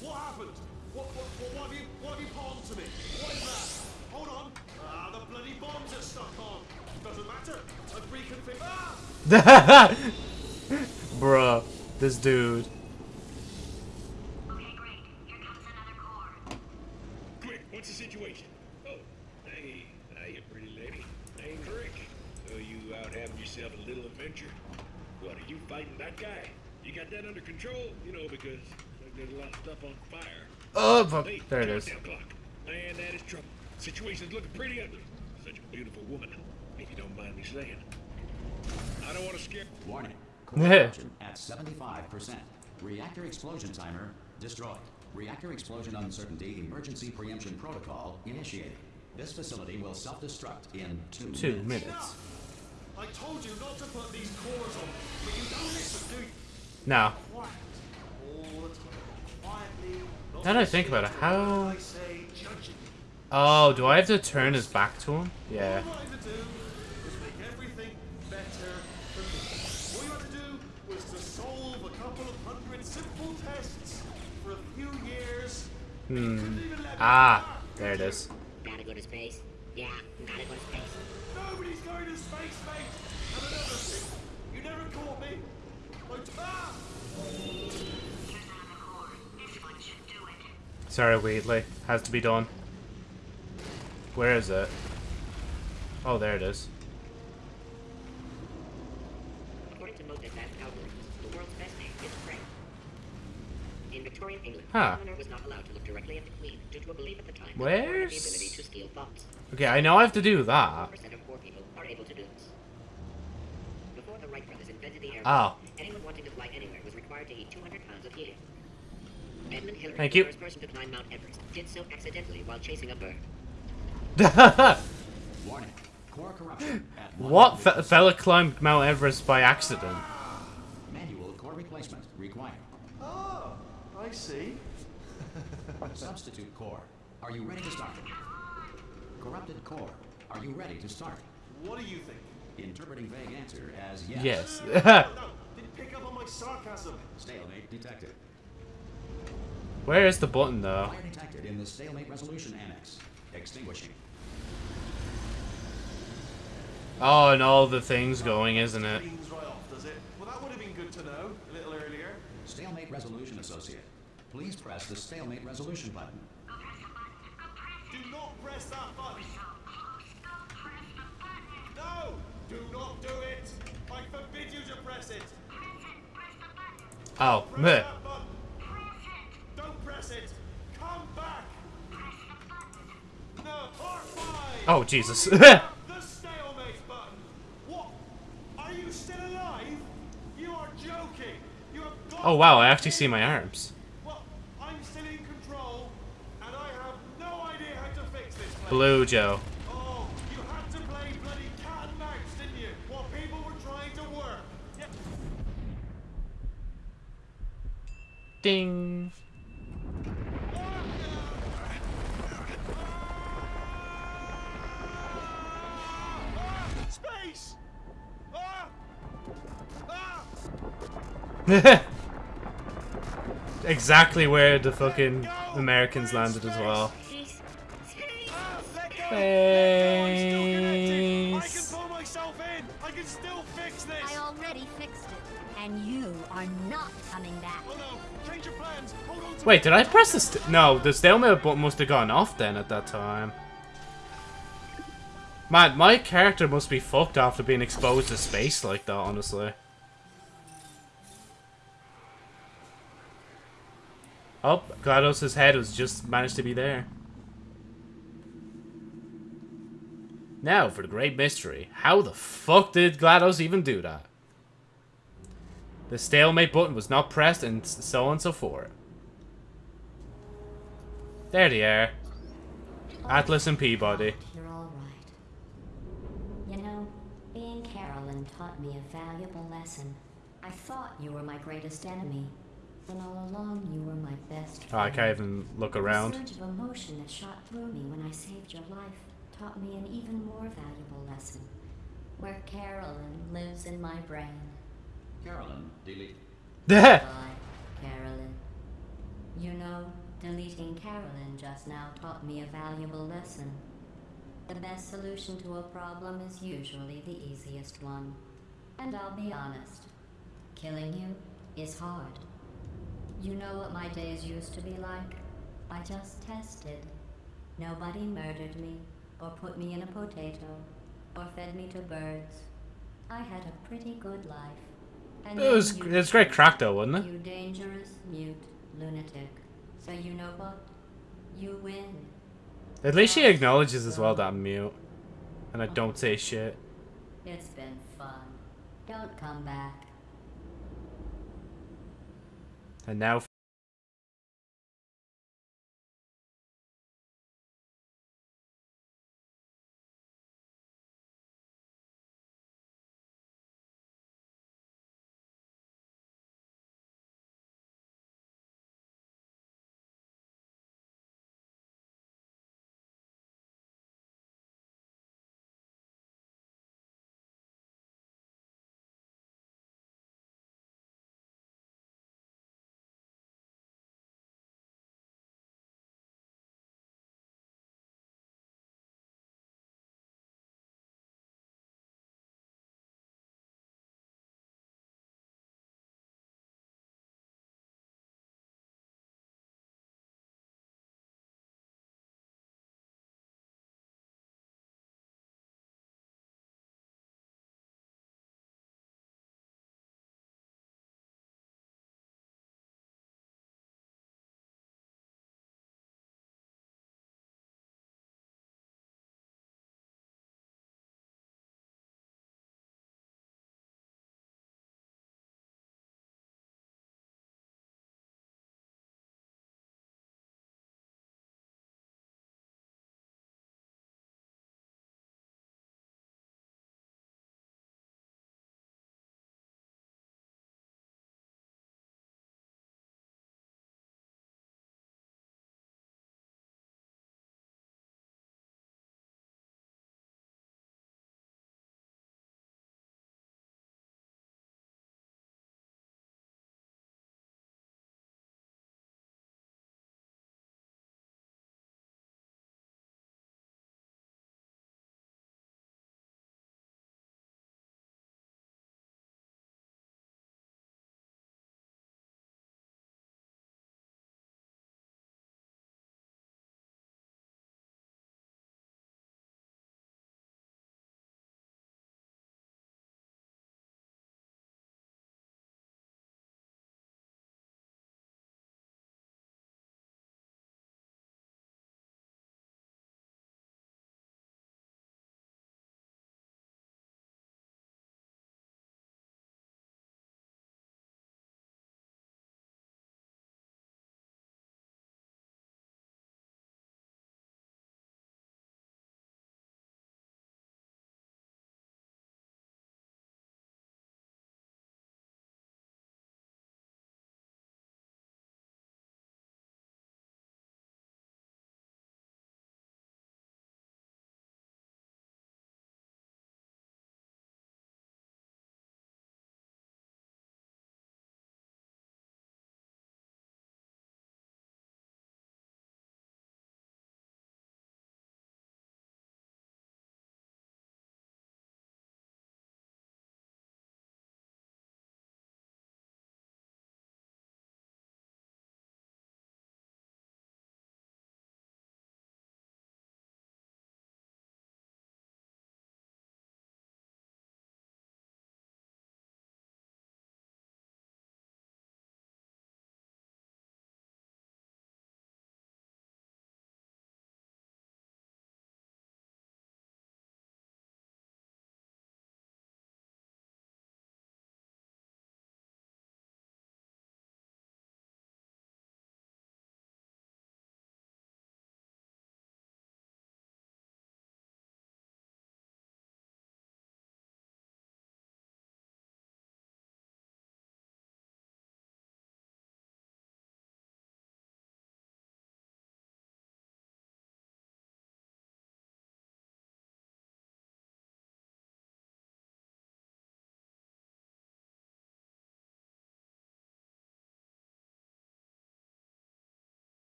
What happened? What, what, what, what have you, what have you palmed to me? What is that? Hold on. Ah, the bloody bombs are stuck on. Doesn't matter. I've reconfigured. Ah! Bruh, this dude. Okay, great. Here comes another core. Quick, what's the situation? Oh, hey, hey, pretty lady. Name's Rick. So you out having yourself a little adventure? What, are you fighting that guy? You got that under control? You know, because like, there's a lot of stuff on fire. Oh, fuck. Hey, There it is. countdown Clock. Man, that is trouble. Situation's looking pretty ugly. Such a beautiful woman, if you don't mind me saying. I don't want to scare... Warning. Core corruption at 75%. Reactor explosion timer destroyed. Reactor explosion uncertainty emergency preemption protocol initiated. This facility will self-destruct in two, Two minutes. minutes. I told you not to put these cores on, but you don't listen, do you? No. Quiet. All the time. Quietly. not Now that I think about it, how- what I say, judging. Oh, do I have to turn his back to him? Yeah. All I had to do was make everything better for me. All you had to do was to solve a couple of hundred simple tests for a few years. Hmm. Couldn't even let me Ah, there it could you? is. Gotta go to space. Yeah, gotta go to space. Nobody's going to space, mate. Sorry, Wheatley. Has to be done. Where is it? Oh, there it is. According to most advanced algorithms, the world's best name is Prey. In Victorian England, Huh. the governor was not allowed to look directly at the queen due to a belief at the time that the queen had the Where's- ability to steal thoughts. Okay, I know I have to do that. 1% of poor people are able to do this. Before the Wright brothers invented the airplane, Oh. anyone wanting to fly anywhere was required to eat 200 pounds of helium. Edmund Hillary, Thank the you. first person to climb Mount Everest, did so accidentally while chasing a bird. Warning. Core corruption what 100%. fe fella climbed Mount Everest by accident? Manual core replacement required. Oh, I see. Substitute core. Are you ready to start? Corrupted core. Are you ready to start? What do you think? Interpreting vague answer as yes. Yes. No, no, didn't pick up on my sarcasm. Stalemate detected. Where is the button though? Fire detected in the stalemate resolution annex. Extinguishing. Oh, and all the things going, isn't it? Cleans right off, does it? Well, that would have been good to know a little earlier. Stalemate resolution associate. Please press the stalemate resolution button. Go press the button. Go press it. Do not press that button. So close. Go press the button. No! Do not do it! I forbid you to press it! Press it. Press the button. Oh, Press meh. that button! Press it. Don't press it! Come back! Press the button. No! R5! Oh, Jesus. the stalemate button! What? Are you still alive? You are joking! You have got oh, wow, I actually see my arms. Well, I'm still in control, and I have no idea how to fix this place. Blue Joe. Oh, you had to play bloody cat and mouse, didn't you? exactly where the fucking Americans landed as well. Space. Let go! Let go! I'm still connected! I can Space. pull myself in! I can still fix this! I already fixed it, and you are not coming back. No! Change your plans! Hold on to Wait, did I press the st- No, the stalemate button must have gone off then at that time. Man, my character must be fucked after being exposed to space like that, honestly. Oh, GLaDOS' head was just managed to be there. Now for the great mystery. How the fuck did GLaDOS even do that? The stalemate button was not pressed and so on and so forth. There they are. Atlas and Peabody. You're all right. You know, being Caroline taught me a valuable lesson. I thought you were my greatest enemy, Then all along you were my best Oh, I can't even look around. The around. surge of emotion that shot through me when I saved your life taught me an even more valuable lesson. Where Caroline lives in my brain. Caroline, delete. Bye, Caroline. You know, deleting Caroline just now taught me a valuable lesson. The best solution to a problem is usually the easiest one. And I'll be honest, killing you is hard. You know what my days used to be like? I just tested. Nobody murdered me, or put me in a potato, or fed me to birds. I had a pretty good life. And It was it was great crack though, wasn't it? you dangerous, mute, lunatic. So you know what? You win. At least she acknowledges as well that I'm mute, and I don't say shit. It's been fun. Don't come back. And now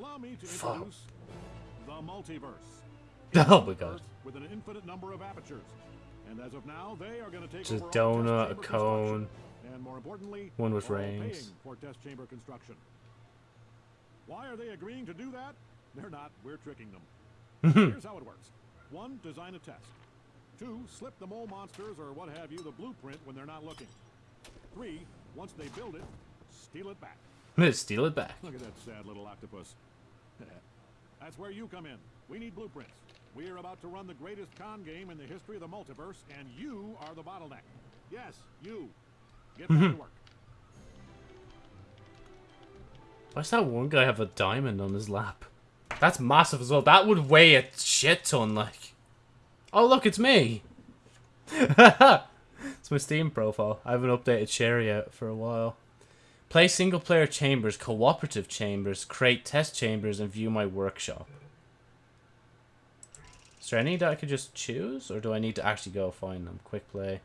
Allow me to Fuck. introduce the multiverse. Oh my god. With an infinite number of apertures. And as of now, they are going to take Just over donut, a cone, And more importantly, one with rings. for test chamber construction. Why are they agreeing to do that? They're not. We're tricking them. Here's how it works. One, design a test. Two, slip the mole monsters or what have you the blueprint when they're not looking. Three, once they build it, steal it back. Steal it back. Look at that sad little octopus. That's where you come in. We need blueprints. We're about to run the greatest con game in the history of the multiverse, and you are the bottleneck. Yes, you. Get back to hmm. work. Why does that one guy have a diamond on his lap? That's massive as well. That would weigh a shit ton, like. Oh, look, it's me! it's my Steam profile. I haven't updated Sherry out for a while. Play single-player chambers, cooperative chambers, create test chambers, and view my workshop. Is there any that I could just choose, or do I need to actually go find them? Quick play.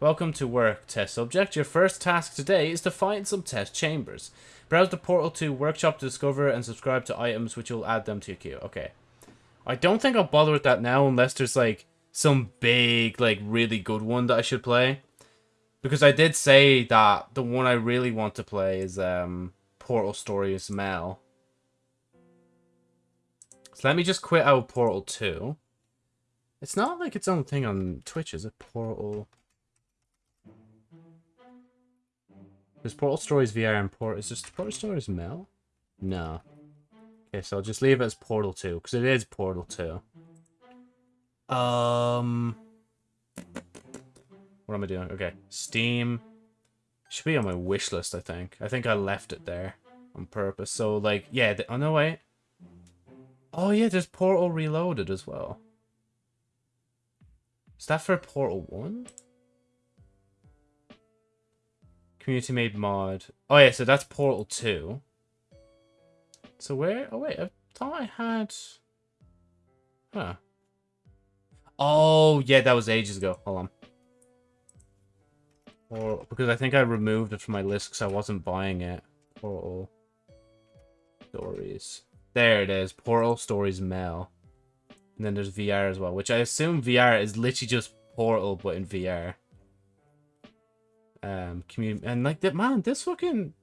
Welcome to work, test subject. Your first task today is to find some test chambers. Browse the portal to workshop to discover and subscribe to items which will add them to your queue. Okay. I don't think I'll bother with that now unless there's like some big, like really good one that I should play. Because I did say that the one I really want to play is um Portal Stories Mel. So let me just quit out Portal 2. It's not like its own thing on Twitch, is it? Portal. There's Portal Stories VR and Portal. Is this Portal Stories Mel? No. Okay, so I'll just leave it as Portal 2, because it is Portal 2. Um. What am I doing? Okay, Steam. Should be on my wish list, I think. I think I left it there on purpose. So, like, yeah. The, oh, no, wait. Oh, yeah, there's Portal Reloaded as well. Is that for Portal 1? Community made mod. Oh, yeah, so that's Portal 2. So where? Oh, wait, I thought I had... Huh. Oh, yeah, that was ages ago. Hold on. Or because I think I removed it from my list because I wasn't buying it. Portal Stories. There it is. Portal Stories Mel. And then there's VR as well, which I assume VR is literally just Portal but in VR. Um, community and like that man, this fucking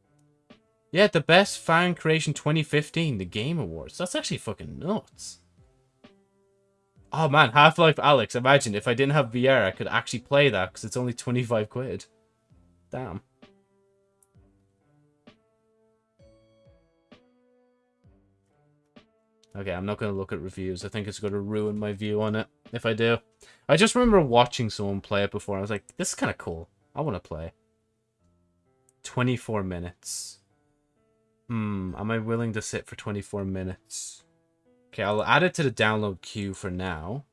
yeah, the best fan creation 2015, the Game Awards. That's actually fucking nuts. Oh man, Half-Life Alyx. Imagine if I didn't have VR, I could actually play that because it's only 25 quid. Damn. Okay, I'm not going to look at reviews. I think it's going to ruin my view on it if I do. I just remember watching someone play it before. I was like, this is kind of cool. I want to play. 24 minutes. Hmm, am I willing to sit for 24 minutes? Okay, I'll add it to the download queue for now.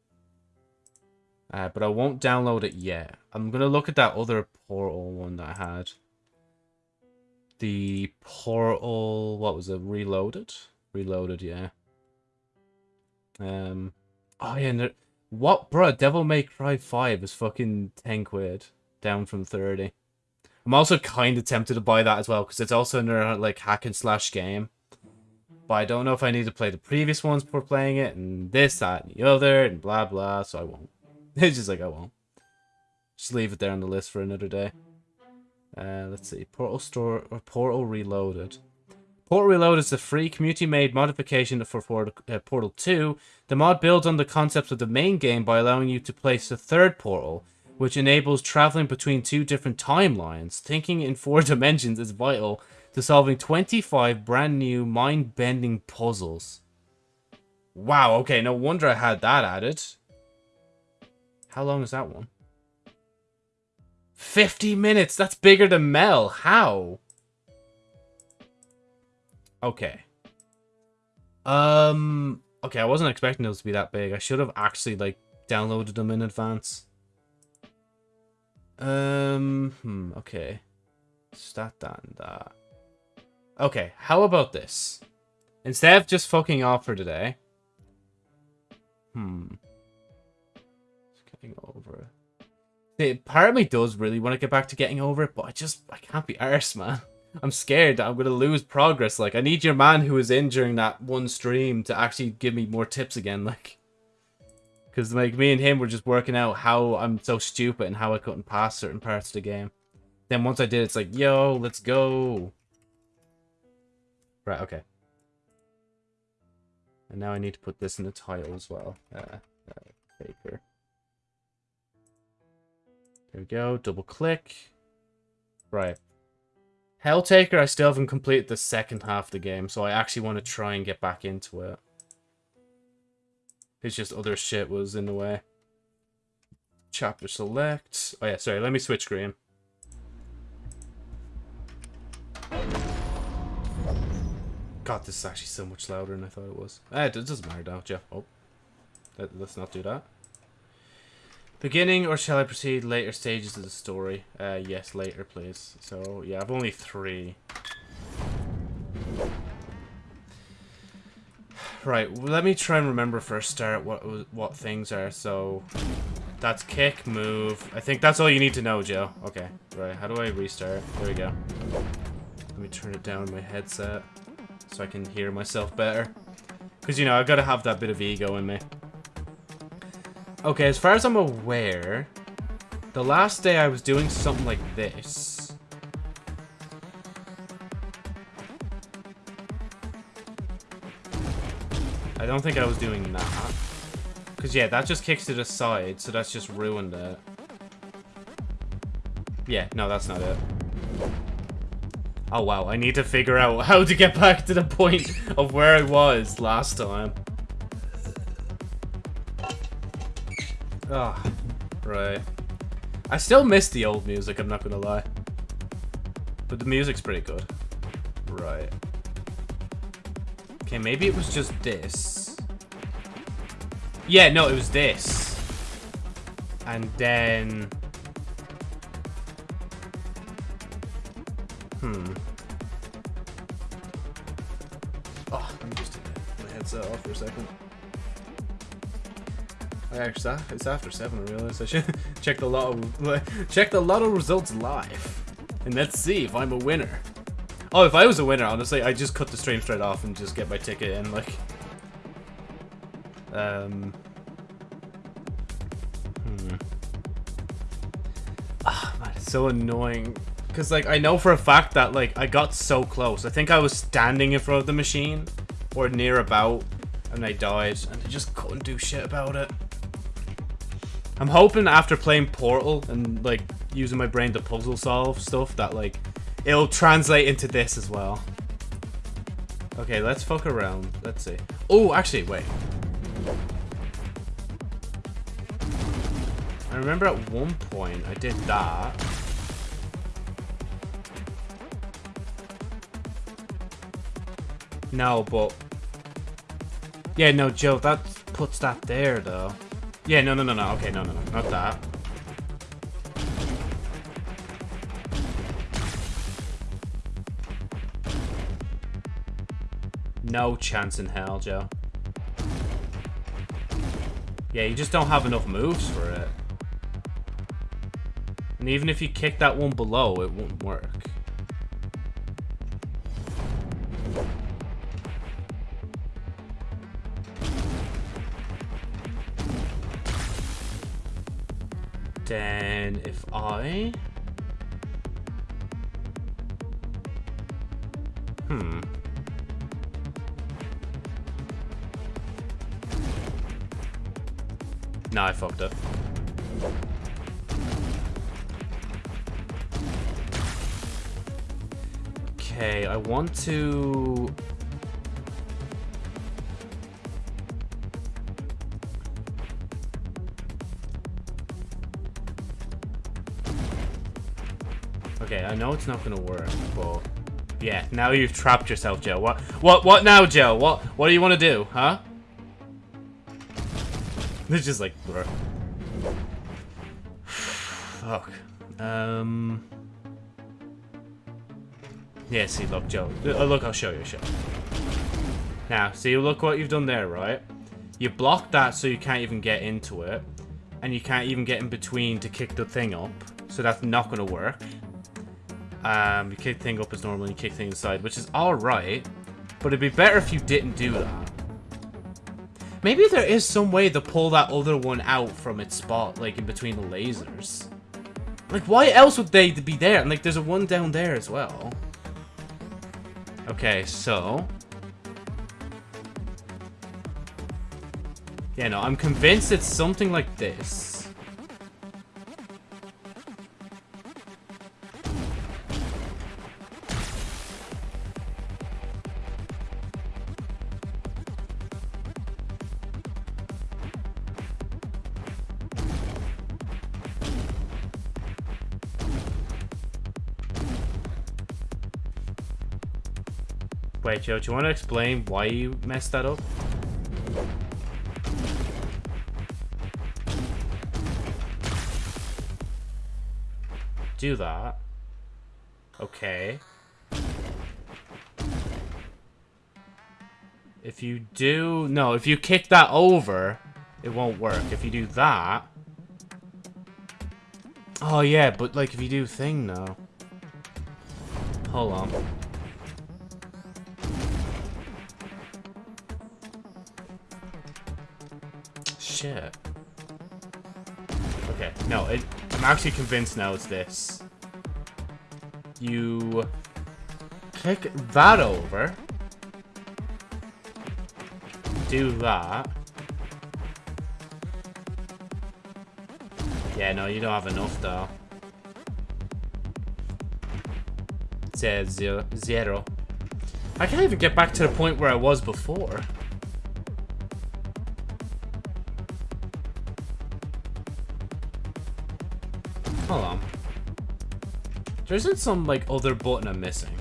Uh, but I won't download it yet. I'm going to look at that other Portal one that I had. The Portal... What was it? Reloaded? Reloaded, yeah. Um... Oh, yeah, no, what, bro? Devil May Cry 5 is fucking 10 quid. Down from 30. I'm also kind of tempted to buy that as well, because it's also another, like, hack and slash game. But I don't know if I need to play the previous ones before playing it, and this, that, and the other, and blah, blah, so I won't. It's just like, I won't. Just leave it there on the list for another day. Uh, let's see. Portal Store, or Portal Reloaded. Portal Reloaded is a free community-made modification for Portal, uh, Portal 2. The mod builds on the concepts of the main game by allowing you to place a third portal, which enables traveling between two different timelines. Thinking in four dimensions is vital to solving 25 brand new mind-bending puzzles. Wow, okay, no wonder I had that added. How long is that one? 50 minutes! That's bigger than Mel! How? Okay. Um... Okay, I wasn't expecting those to be that big. I should have actually, like, downloaded them in advance. Um, hmm, okay. Stat that and that. Okay, how about this? Instead of just fucking off for today. Hmm. Over it. See, part of me does really want to get back to getting over it, but I just, I can't be arsed, man. I'm scared that I'm gonna lose progress. Like, I need your man who was in during that one stream to actually give me more tips again. Like, because like me and him were just working out how I'm so stupid and how I couldn't pass certain parts of the game. Then once I did, it's like, yo, let's go. Right, okay. And now I need to put this in the title as well. Uh, uh. There we go. Double click. Right. Helltaker, I still haven't completed the second half of the game, so I actually want to try and get back into it. It's just other shit was in the way. Chapter select. Oh yeah, sorry, let me switch screen. God, this is actually so much louder than I thought it was. Eh, it doesn't matter now, Jeff. Oh. Let, let's not do that. Beginning, or shall I proceed later stages of the story? Uh, yes, later, please. So, yeah, I've only three. Right, let me try and remember a start what what things are. So, that's kick, move. I think that's all you need to know, Joe. Okay, right. How do I restart? There we go. Let me turn it down my headset so I can hear myself better. Because, you know, i got to have that bit of ego in me. Okay, as far as I'm aware, the last day I was doing something like this. I don't think I was doing that. Because, yeah, that just kicks it aside, so that's just ruined it. Yeah, no, that's not it. Oh, wow, I need to figure out how to get back to the point of where I was last time. Ah, oh, right. I still miss the old music, I'm not gonna lie. But the music's pretty good. Right. Okay, maybe it was just this. Yeah, no, it was this. And then... Hmm. Oh, let me just take my headset off for a second. Actually, it's after seven. I realize I should check the lotto. Check the lotto results live, and let's see if I'm a winner. Oh, if I was a winner, honestly, I'd just cut the stream straight off and just get my ticket and, Like, um, hmm. Ah, man, it's so annoying. Cause like I know for a fact that like I got so close. I think I was standing in front of the machine or near about, and I died, and I just couldn't do shit about it. I'm hoping after playing Portal and, like, using my brain to puzzle solve stuff that, like, it'll translate into this as well. Okay, let's fuck around. Let's see. Oh, actually, wait. I remember at one point I did that. No, but... Yeah, no, Joe, that puts that there, though. Yeah, no, no, no, no. Okay, no, no, no. Not that. No chance in hell, Joe. Yeah, you just don't have enough moves for it. And even if you kick that one below, it won't work. Hmm. No, I fucked up. Okay, I want to I know it's not gonna work, but yeah, now you've trapped yourself, Joe. What what what now, Joe? What what do you wanna do, huh? It's just like bro. Fuck. Um Yeah, see look, Joe. Uh, look, I'll show you, show. Now, see look what you've done there, right? You blocked that so you can't even get into it. And you can't even get in between to kick the thing up. So that's not gonna work. Um, you kick thing up as normal, and you kick thing aside, which is alright. But it'd be better if you didn't do that. Maybe there is some way to pull that other one out from its spot, like in between the lasers. Like, why else would they be there? And like, there's a one down there as well. Okay, so... Yeah, no, I'm convinced it's something like this. Joe, do you want to explain why you messed that up? Do that. Okay. If you do... No, if you kick that over, it won't work. If you do that... Oh, yeah, but, like, if you do thing, though... Hold on. Shit. Okay, no, it, I'm actually convinced now it's this. You kick that over. Do that. Yeah, no, you don't have enough though. It says zero. zero. I can't even get back to the point where I was before. Hold on. There isn't some, like, other button I'm missing.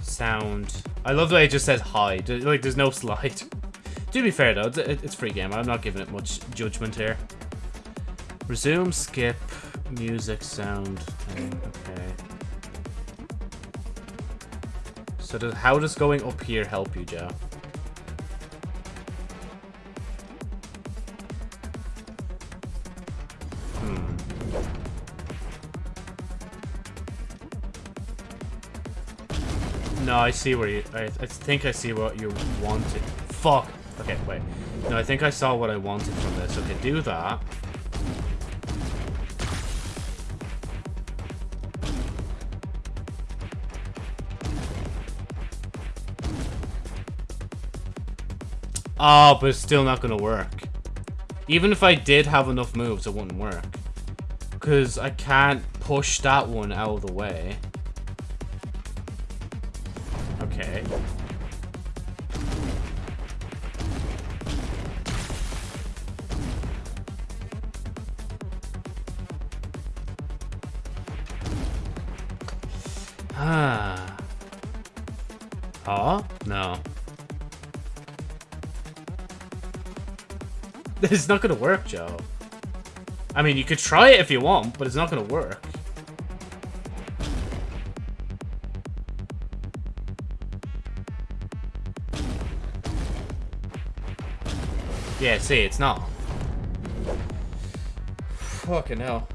Sound. I love the way it just says hide. Like, there's no slide. to be fair, though, it's free game. I'm not giving it much judgment here. Resume, skip, music, sound. Okay. So does, how does going up here help you, Joe? I see where you... I, I think I see what you wanted. Fuck. Okay, wait. No, I think I saw what I wanted from this. Okay, do that. Oh, but it's still not gonna work. Even if I did have enough moves, it wouldn't work. Because I can't push that one out of the way. It's not gonna work, Joe. I mean, you could try it if you want, but it's not gonna work. Yeah, see, it's not. Fucking hell.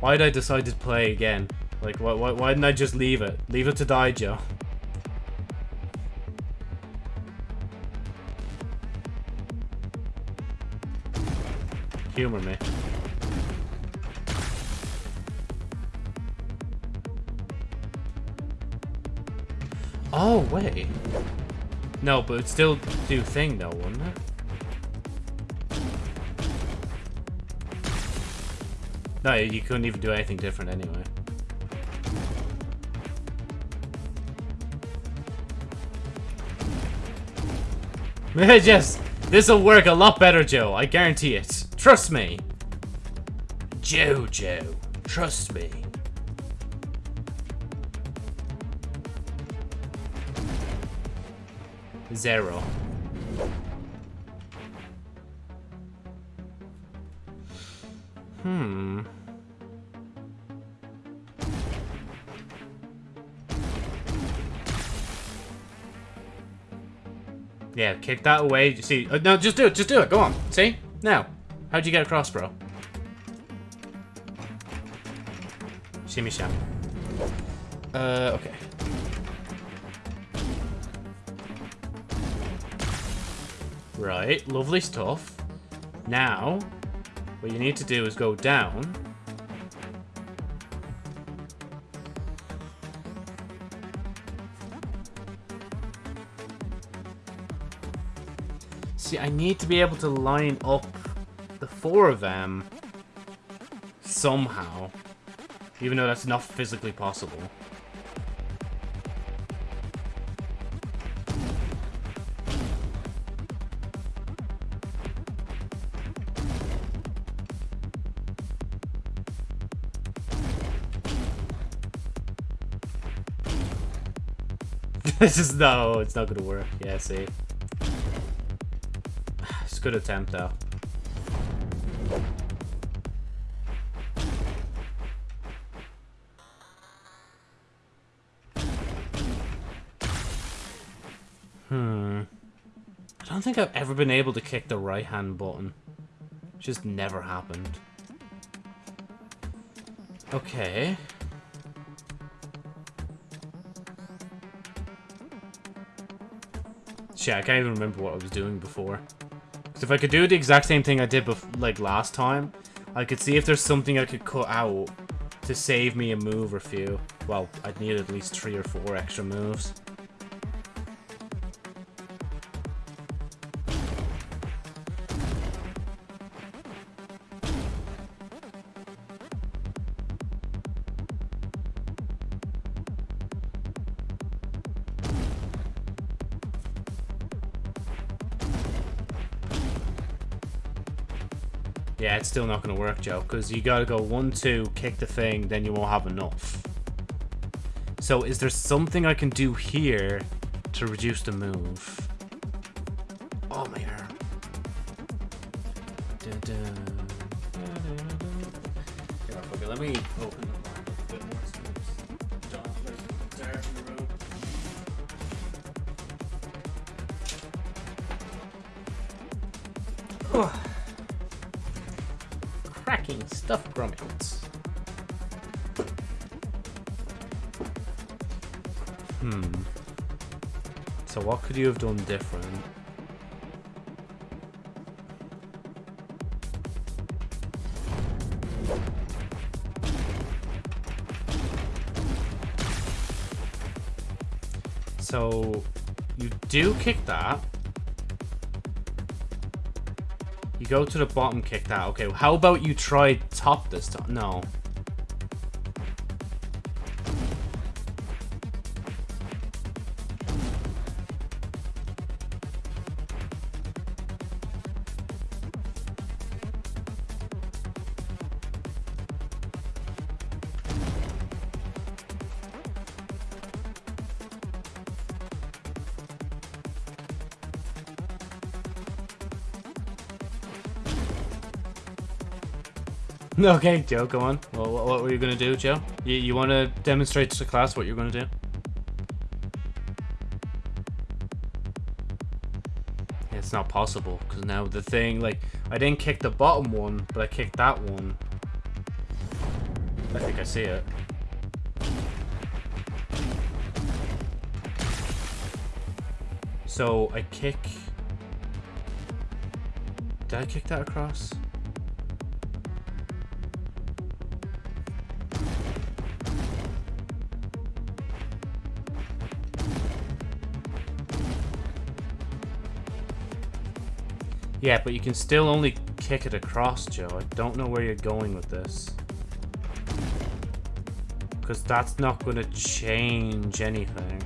Why did I decide to play again? Like, why, why, why didn't I just leave it? Leave it to die, Joe. Humor me. Oh, wait. No, but it'd still do thing though, wouldn't it? No, you couldn't even do anything different anyway. Just, this'll work a lot better, Joe. I guarantee it. Trust me. Jojo, trust me. Zero. Hmm. Yeah, kick that away. See, uh, no, just do it. Just do it. Go on. See? Now. How'd you get across, bro? Shimmy sham. Uh, okay. Right, lovely stuff. Now, what you need to do is go down. See, I need to be able to line up four of them somehow. Even though that's not physically possible. this is no, it's not gonna work. Yeah, see. It's a good attempt though. Been able to kick the right hand button. Just never happened. Okay. Shit, I can't even remember what I was doing before. Because if I could do the exact same thing I did like last time, I could see if there's something I could cut out to save me a move or few. Well, I'd need at least three or four extra moves. Still not going to work, Joe, because you got to go one, two, kick the thing, then you won't have enough. So is there something I can do here to reduce the move? You have done different? So you do kick that. You go to the bottom, kick that. Okay, how about you try top this time? No. Okay, Joe, go on. Well, what, what were you going to do, Joe? You, you want to demonstrate to the class what you're going to do? It's not possible, because now the thing, like, I didn't kick the bottom one, but I kicked that one. I think I see it. So, I kick... Did I kick that across? Yeah, but you can still only kick it across, Joe. I don't know where you're going with this. Because that's not going to change anything.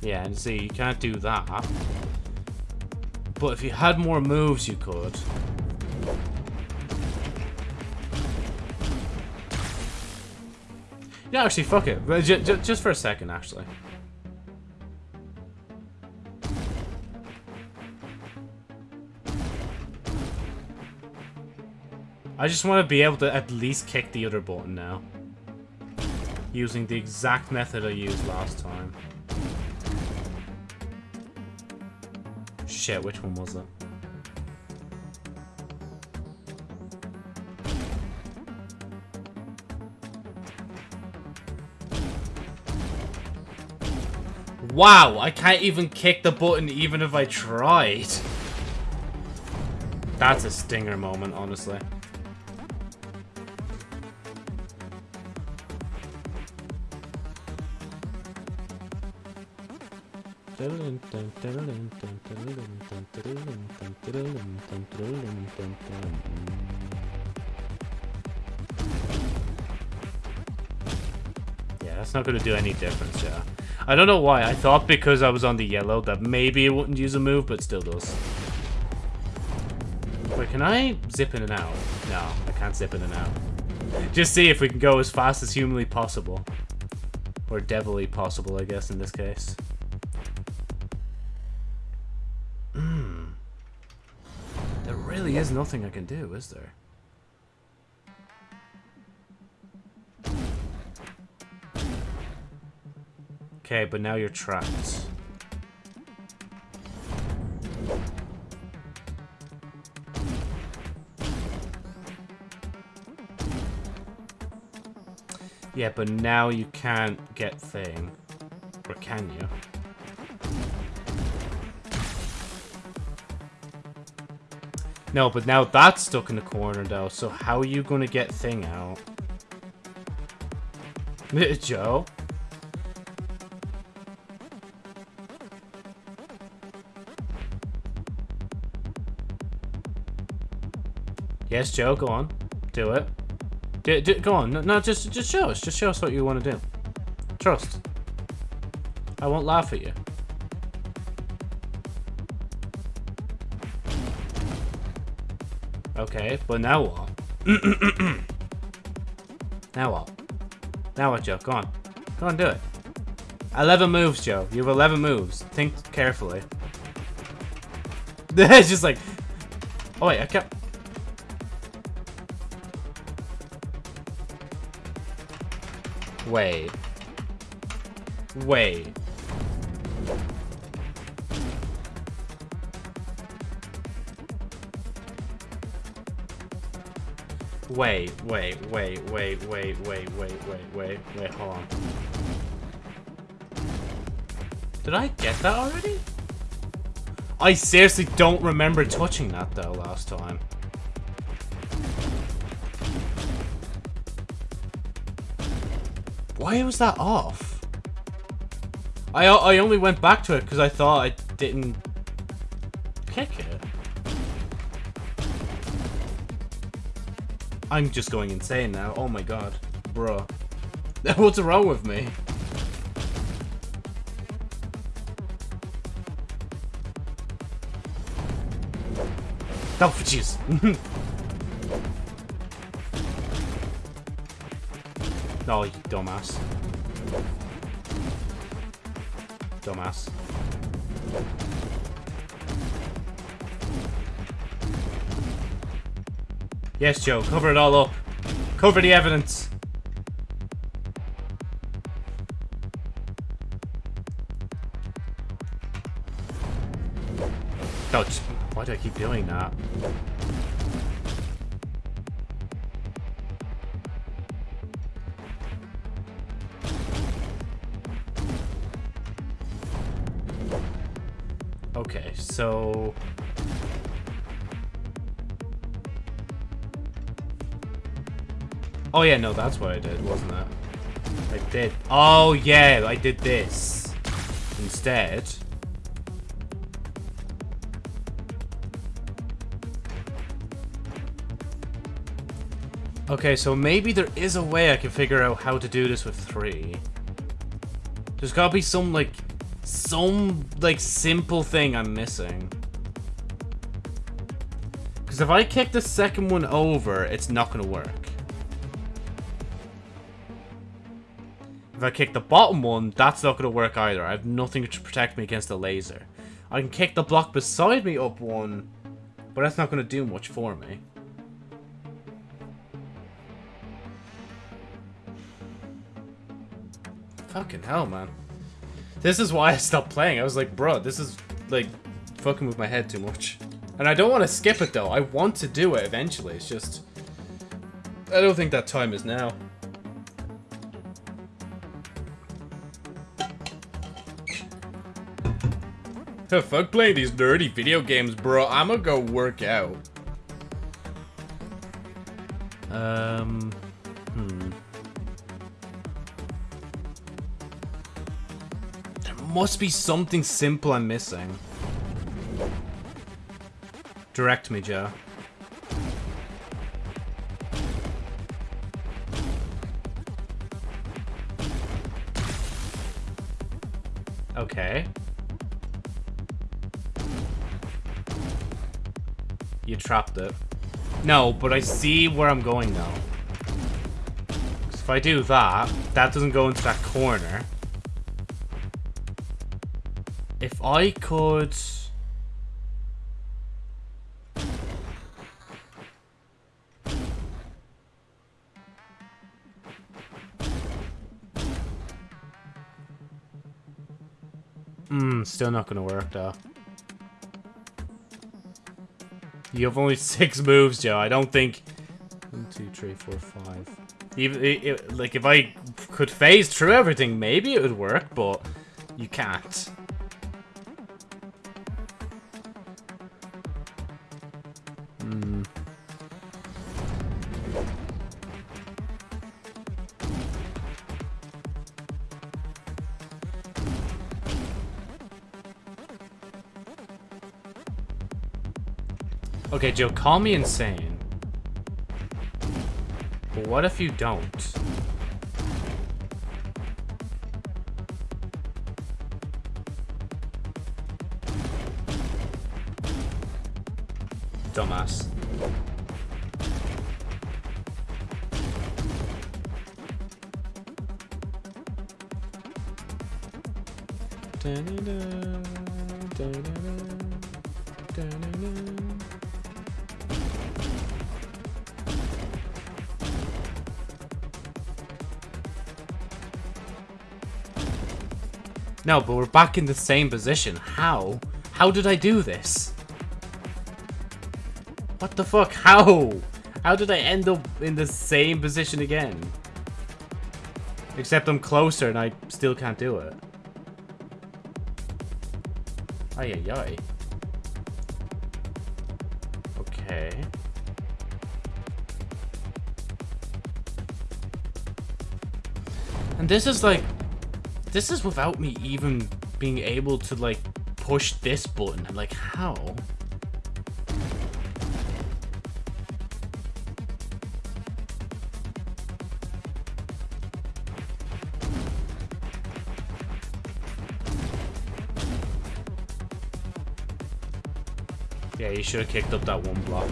Yeah, and see, you can't do that. But if you had more moves, you could. Actually, fuck it. J just for a second, actually. I just want to be able to at least kick the other button now. Using the exact method I used last time. Shit, which one was it? Wow, I can't even kick the button even if I tried. That's a stinger moment, honestly. Yeah, that's not going to do any difference, yeah. I don't know why. I thought because I was on the yellow that maybe it wouldn't use a move, but still does. Wait, can I zip in and out? No, I can't zip in and out. Just see if we can go as fast as humanly possible. Or devilly possible, I guess, in this case. Hmm. There really is nothing I can do, is there? Okay, but now you're trapped. Yeah, but now you can't get thing. Or can you? No, but now that's stuck in the corner though, so how are you gonna get thing out? Joe? Yes, Joe, go on. Do it. Go on. No, no, just just show us. Just show us what you want to do. Trust. I won't laugh at you. Okay, but now what? now what? Now what, Joe? Go on. Go on, do it. 11 moves, Joe. You have 11 moves. Think carefully. it's just like... Oh, wait, I kept... Wait. Wait. Wait, wait, wait, wait, wait, wait, wait, wait, wait, wait, hold on. Did I get that already? I seriously don't remember touching that though last time. Why was that off? I, I only went back to it because I thought I didn't kick it. I'm just going insane now. Oh my god. Bruh. What's wrong with me? Oh, jeez. no, you dumbass. Dumbass. Yes, Joe, cover it all up. Cover the evidence. Yeah, no, that's what I did, wasn't it? I did. Oh yeah, I did this. Instead. Okay, so maybe there is a way I can figure out how to do this with three. There's gotta be some, like, some, like, simple thing I'm missing. Because if I kick the second one over, it's not gonna work. I kick the bottom one, that's not gonna work either. I have nothing to protect me against the laser. I can kick the block beside me up one, but that's not gonna do much for me. Fucking hell, man. This is why I stopped playing. I was like, bro, this is, like, fucking with my head too much. And I don't want to skip it though. I want to do it eventually. It's just... I don't think that time is now. Fuck playing these nerdy video games, bro. I'ma go work out. Um... Hmm. There must be something simple I'm missing. Direct me, Joe. Okay. Trapped it. No, but I see where I'm going now. if I do that, that doesn't go into that corner. If I could... Hmm, still not gonna work though. You have only six moves, Joe. I don't think... One, two, three, four, five. Even, it, it- like, if I could phase through everything, maybe it would work, but you can't. Okay, Joe, call me insane. But what if you don't? Dumbass. No, but we're back in the same position. How? How did I do this? What the fuck? How? How did I end up in the same position again? Except I'm closer and I still can't do it. Ay ay ay. Okay. And this is like... This is without me even being able to like push this button. I'm like, how? Yeah, you should have kicked up that one block.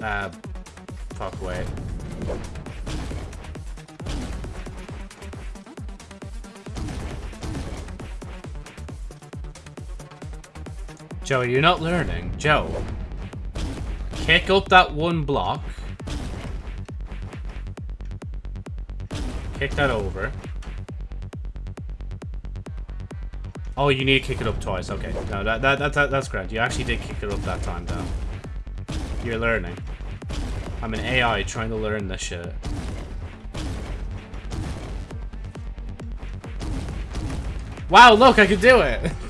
Uh, fuck, wait. Joe, you're not learning. Joe. Kick up that one block. Kick that over. Oh, you need to kick it up twice. Okay. No, that, that, that, that that's correct. You actually did kick it up that time, though. You're learning. I'm an AI trying to learn this shit. Wow, look, I can do it!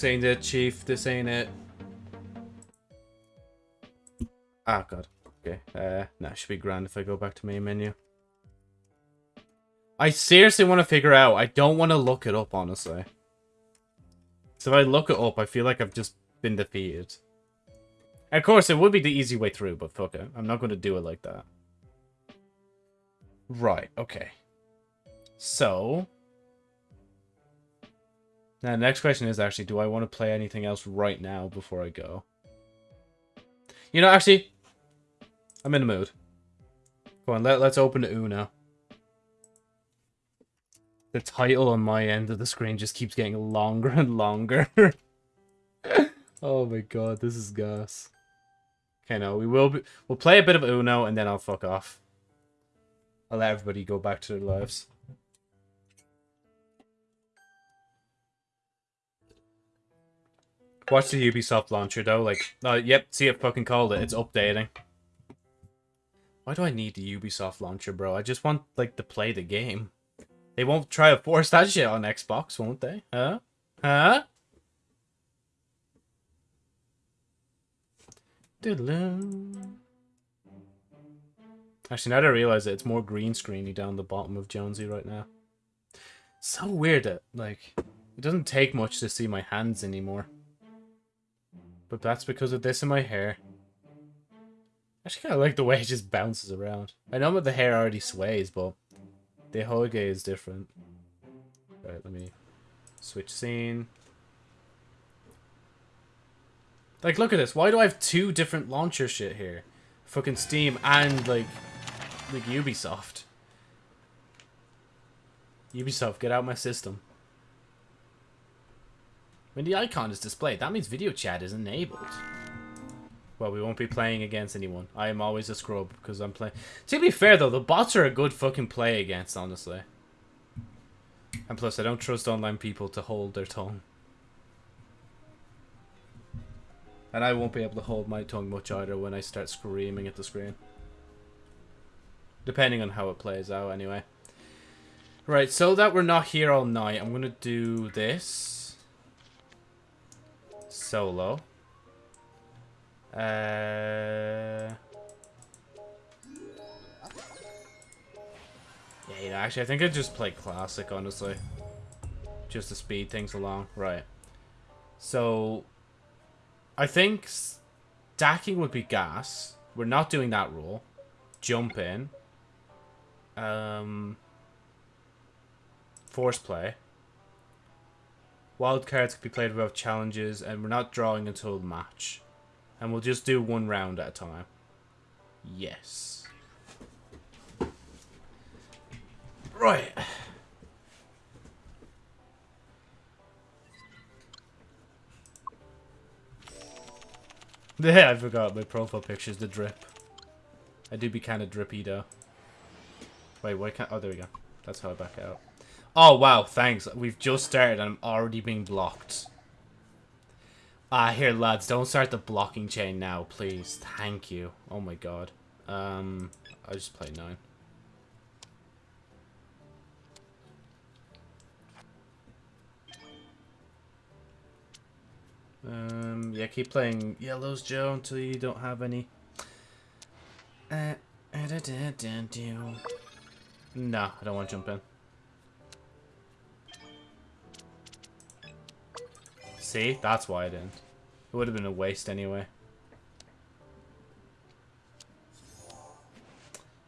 This ain't it, Chief. This ain't it. Ah, God. Okay. Uh, nah, should be grand if I go back to main menu. I seriously want to figure out. I don't want to look it up, honestly. So if I look it up, I feel like I've just been defeated. Of course, it would be the easy way through, but fuck it. I'm not going to do it like that. Right, okay. So... Now, the next question is actually, do I want to play anything else right now before I go? You know, actually, I'm in the mood. Go on, let, let's open the Uno. The title on my end of the screen just keeps getting longer and longer. oh my god, this is gas. Okay, no, we will be, we'll play a bit of Uno and then I'll fuck off. I'll let everybody go back to their lives. Watch the Ubisoft launcher though, like, uh, yep, see it fucking called it, it's updating. Why do I need the Ubisoft launcher, bro? I just want, like, to play the game. They won't try to force that shit on Xbox, won't they? Huh? Huh? Actually, now that I realize it, it's more green screeny down the bottom of Jonesy right now. So weird that, like, it doesn't take much to see my hands anymore. But that's because of this in my hair. Actually kind of like the way it just bounces around. I know that the hair already sways, but the Hoge is different. Right, let me switch scene. Like, look at this. Why do I have two different launcher shit here? Fucking Steam and, like, like Ubisoft. Ubisoft, get out my system. When the icon is displayed, that means video chat is enabled. Well, we won't be playing against anyone. I am always a scrub because I'm playing. To be fair, though, the bots are a good fucking play against, honestly. And plus, I don't trust online people to hold their tongue. And I won't be able to hold my tongue much either when I start screaming at the screen. Depending on how it plays out, anyway. Right, so that we're not here all night, I'm going to do this. Solo. Uh... Yeah, you know, actually, I think I'd just play Classic, honestly. Just to speed things along. Right. So, I think stacking would be gas. We're not doing that rule. Jump in. Um, force play. Wild cards can be played without challenges, and we're not drawing until the match. And we'll just do one round at a time. Yes. Right. Yeah, I forgot my profile picture's the drip. I do be kind of drippy though. Wait, why can't... Oh, there we go. That's how I back out. Oh, wow, thanks. We've just started and I'm already being blocked. Ah, here, lads, don't start the blocking chain now, please. Thank you. Oh my god. Um, I just played 9. Um, yeah, keep playing yellows, Joe, until you don't have any. Uh, da, da, da, no, I don't want to jump in. See? That's why I didn't. It would have been a waste anyway.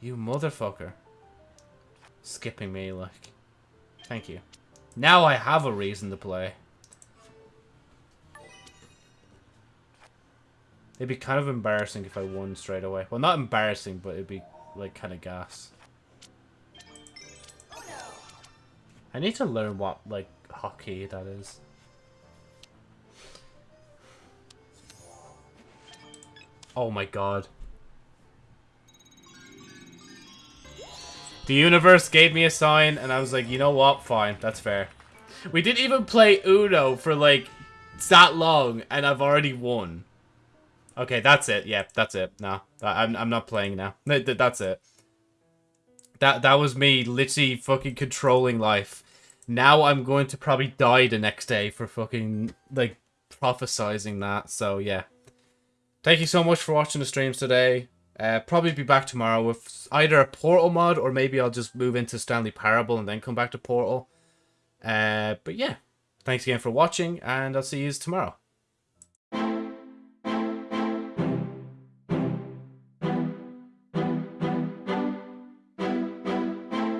You motherfucker. Skipping me, like. Thank you. Now I have a reason to play. It'd be kind of embarrassing if I won straight away. Well, not embarrassing, but it'd be, like, kind of gas. I need to learn what, like, hockey that is. Oh my god. The universe gave me a sign, and I was like, you know what? Fine, that's fair. We didn't even play Uno for, like, that long, and I've already won. Okay, that's it. Yeah, that's it. No, I'm, I'm not playing now. That's it. That, that was me literally fucking controlling life. Now I'm going to probably die the next day for fucking, like, prophesizing that. So, yeah. Thank you so much for watching the streams today. Uh, probably be back tomorrow with either a Portal mod or maybe I'll just move into Stanley Parable and then come back to Portal. Uh, but yeah, thanks again for watching and I'll see you tomorrow.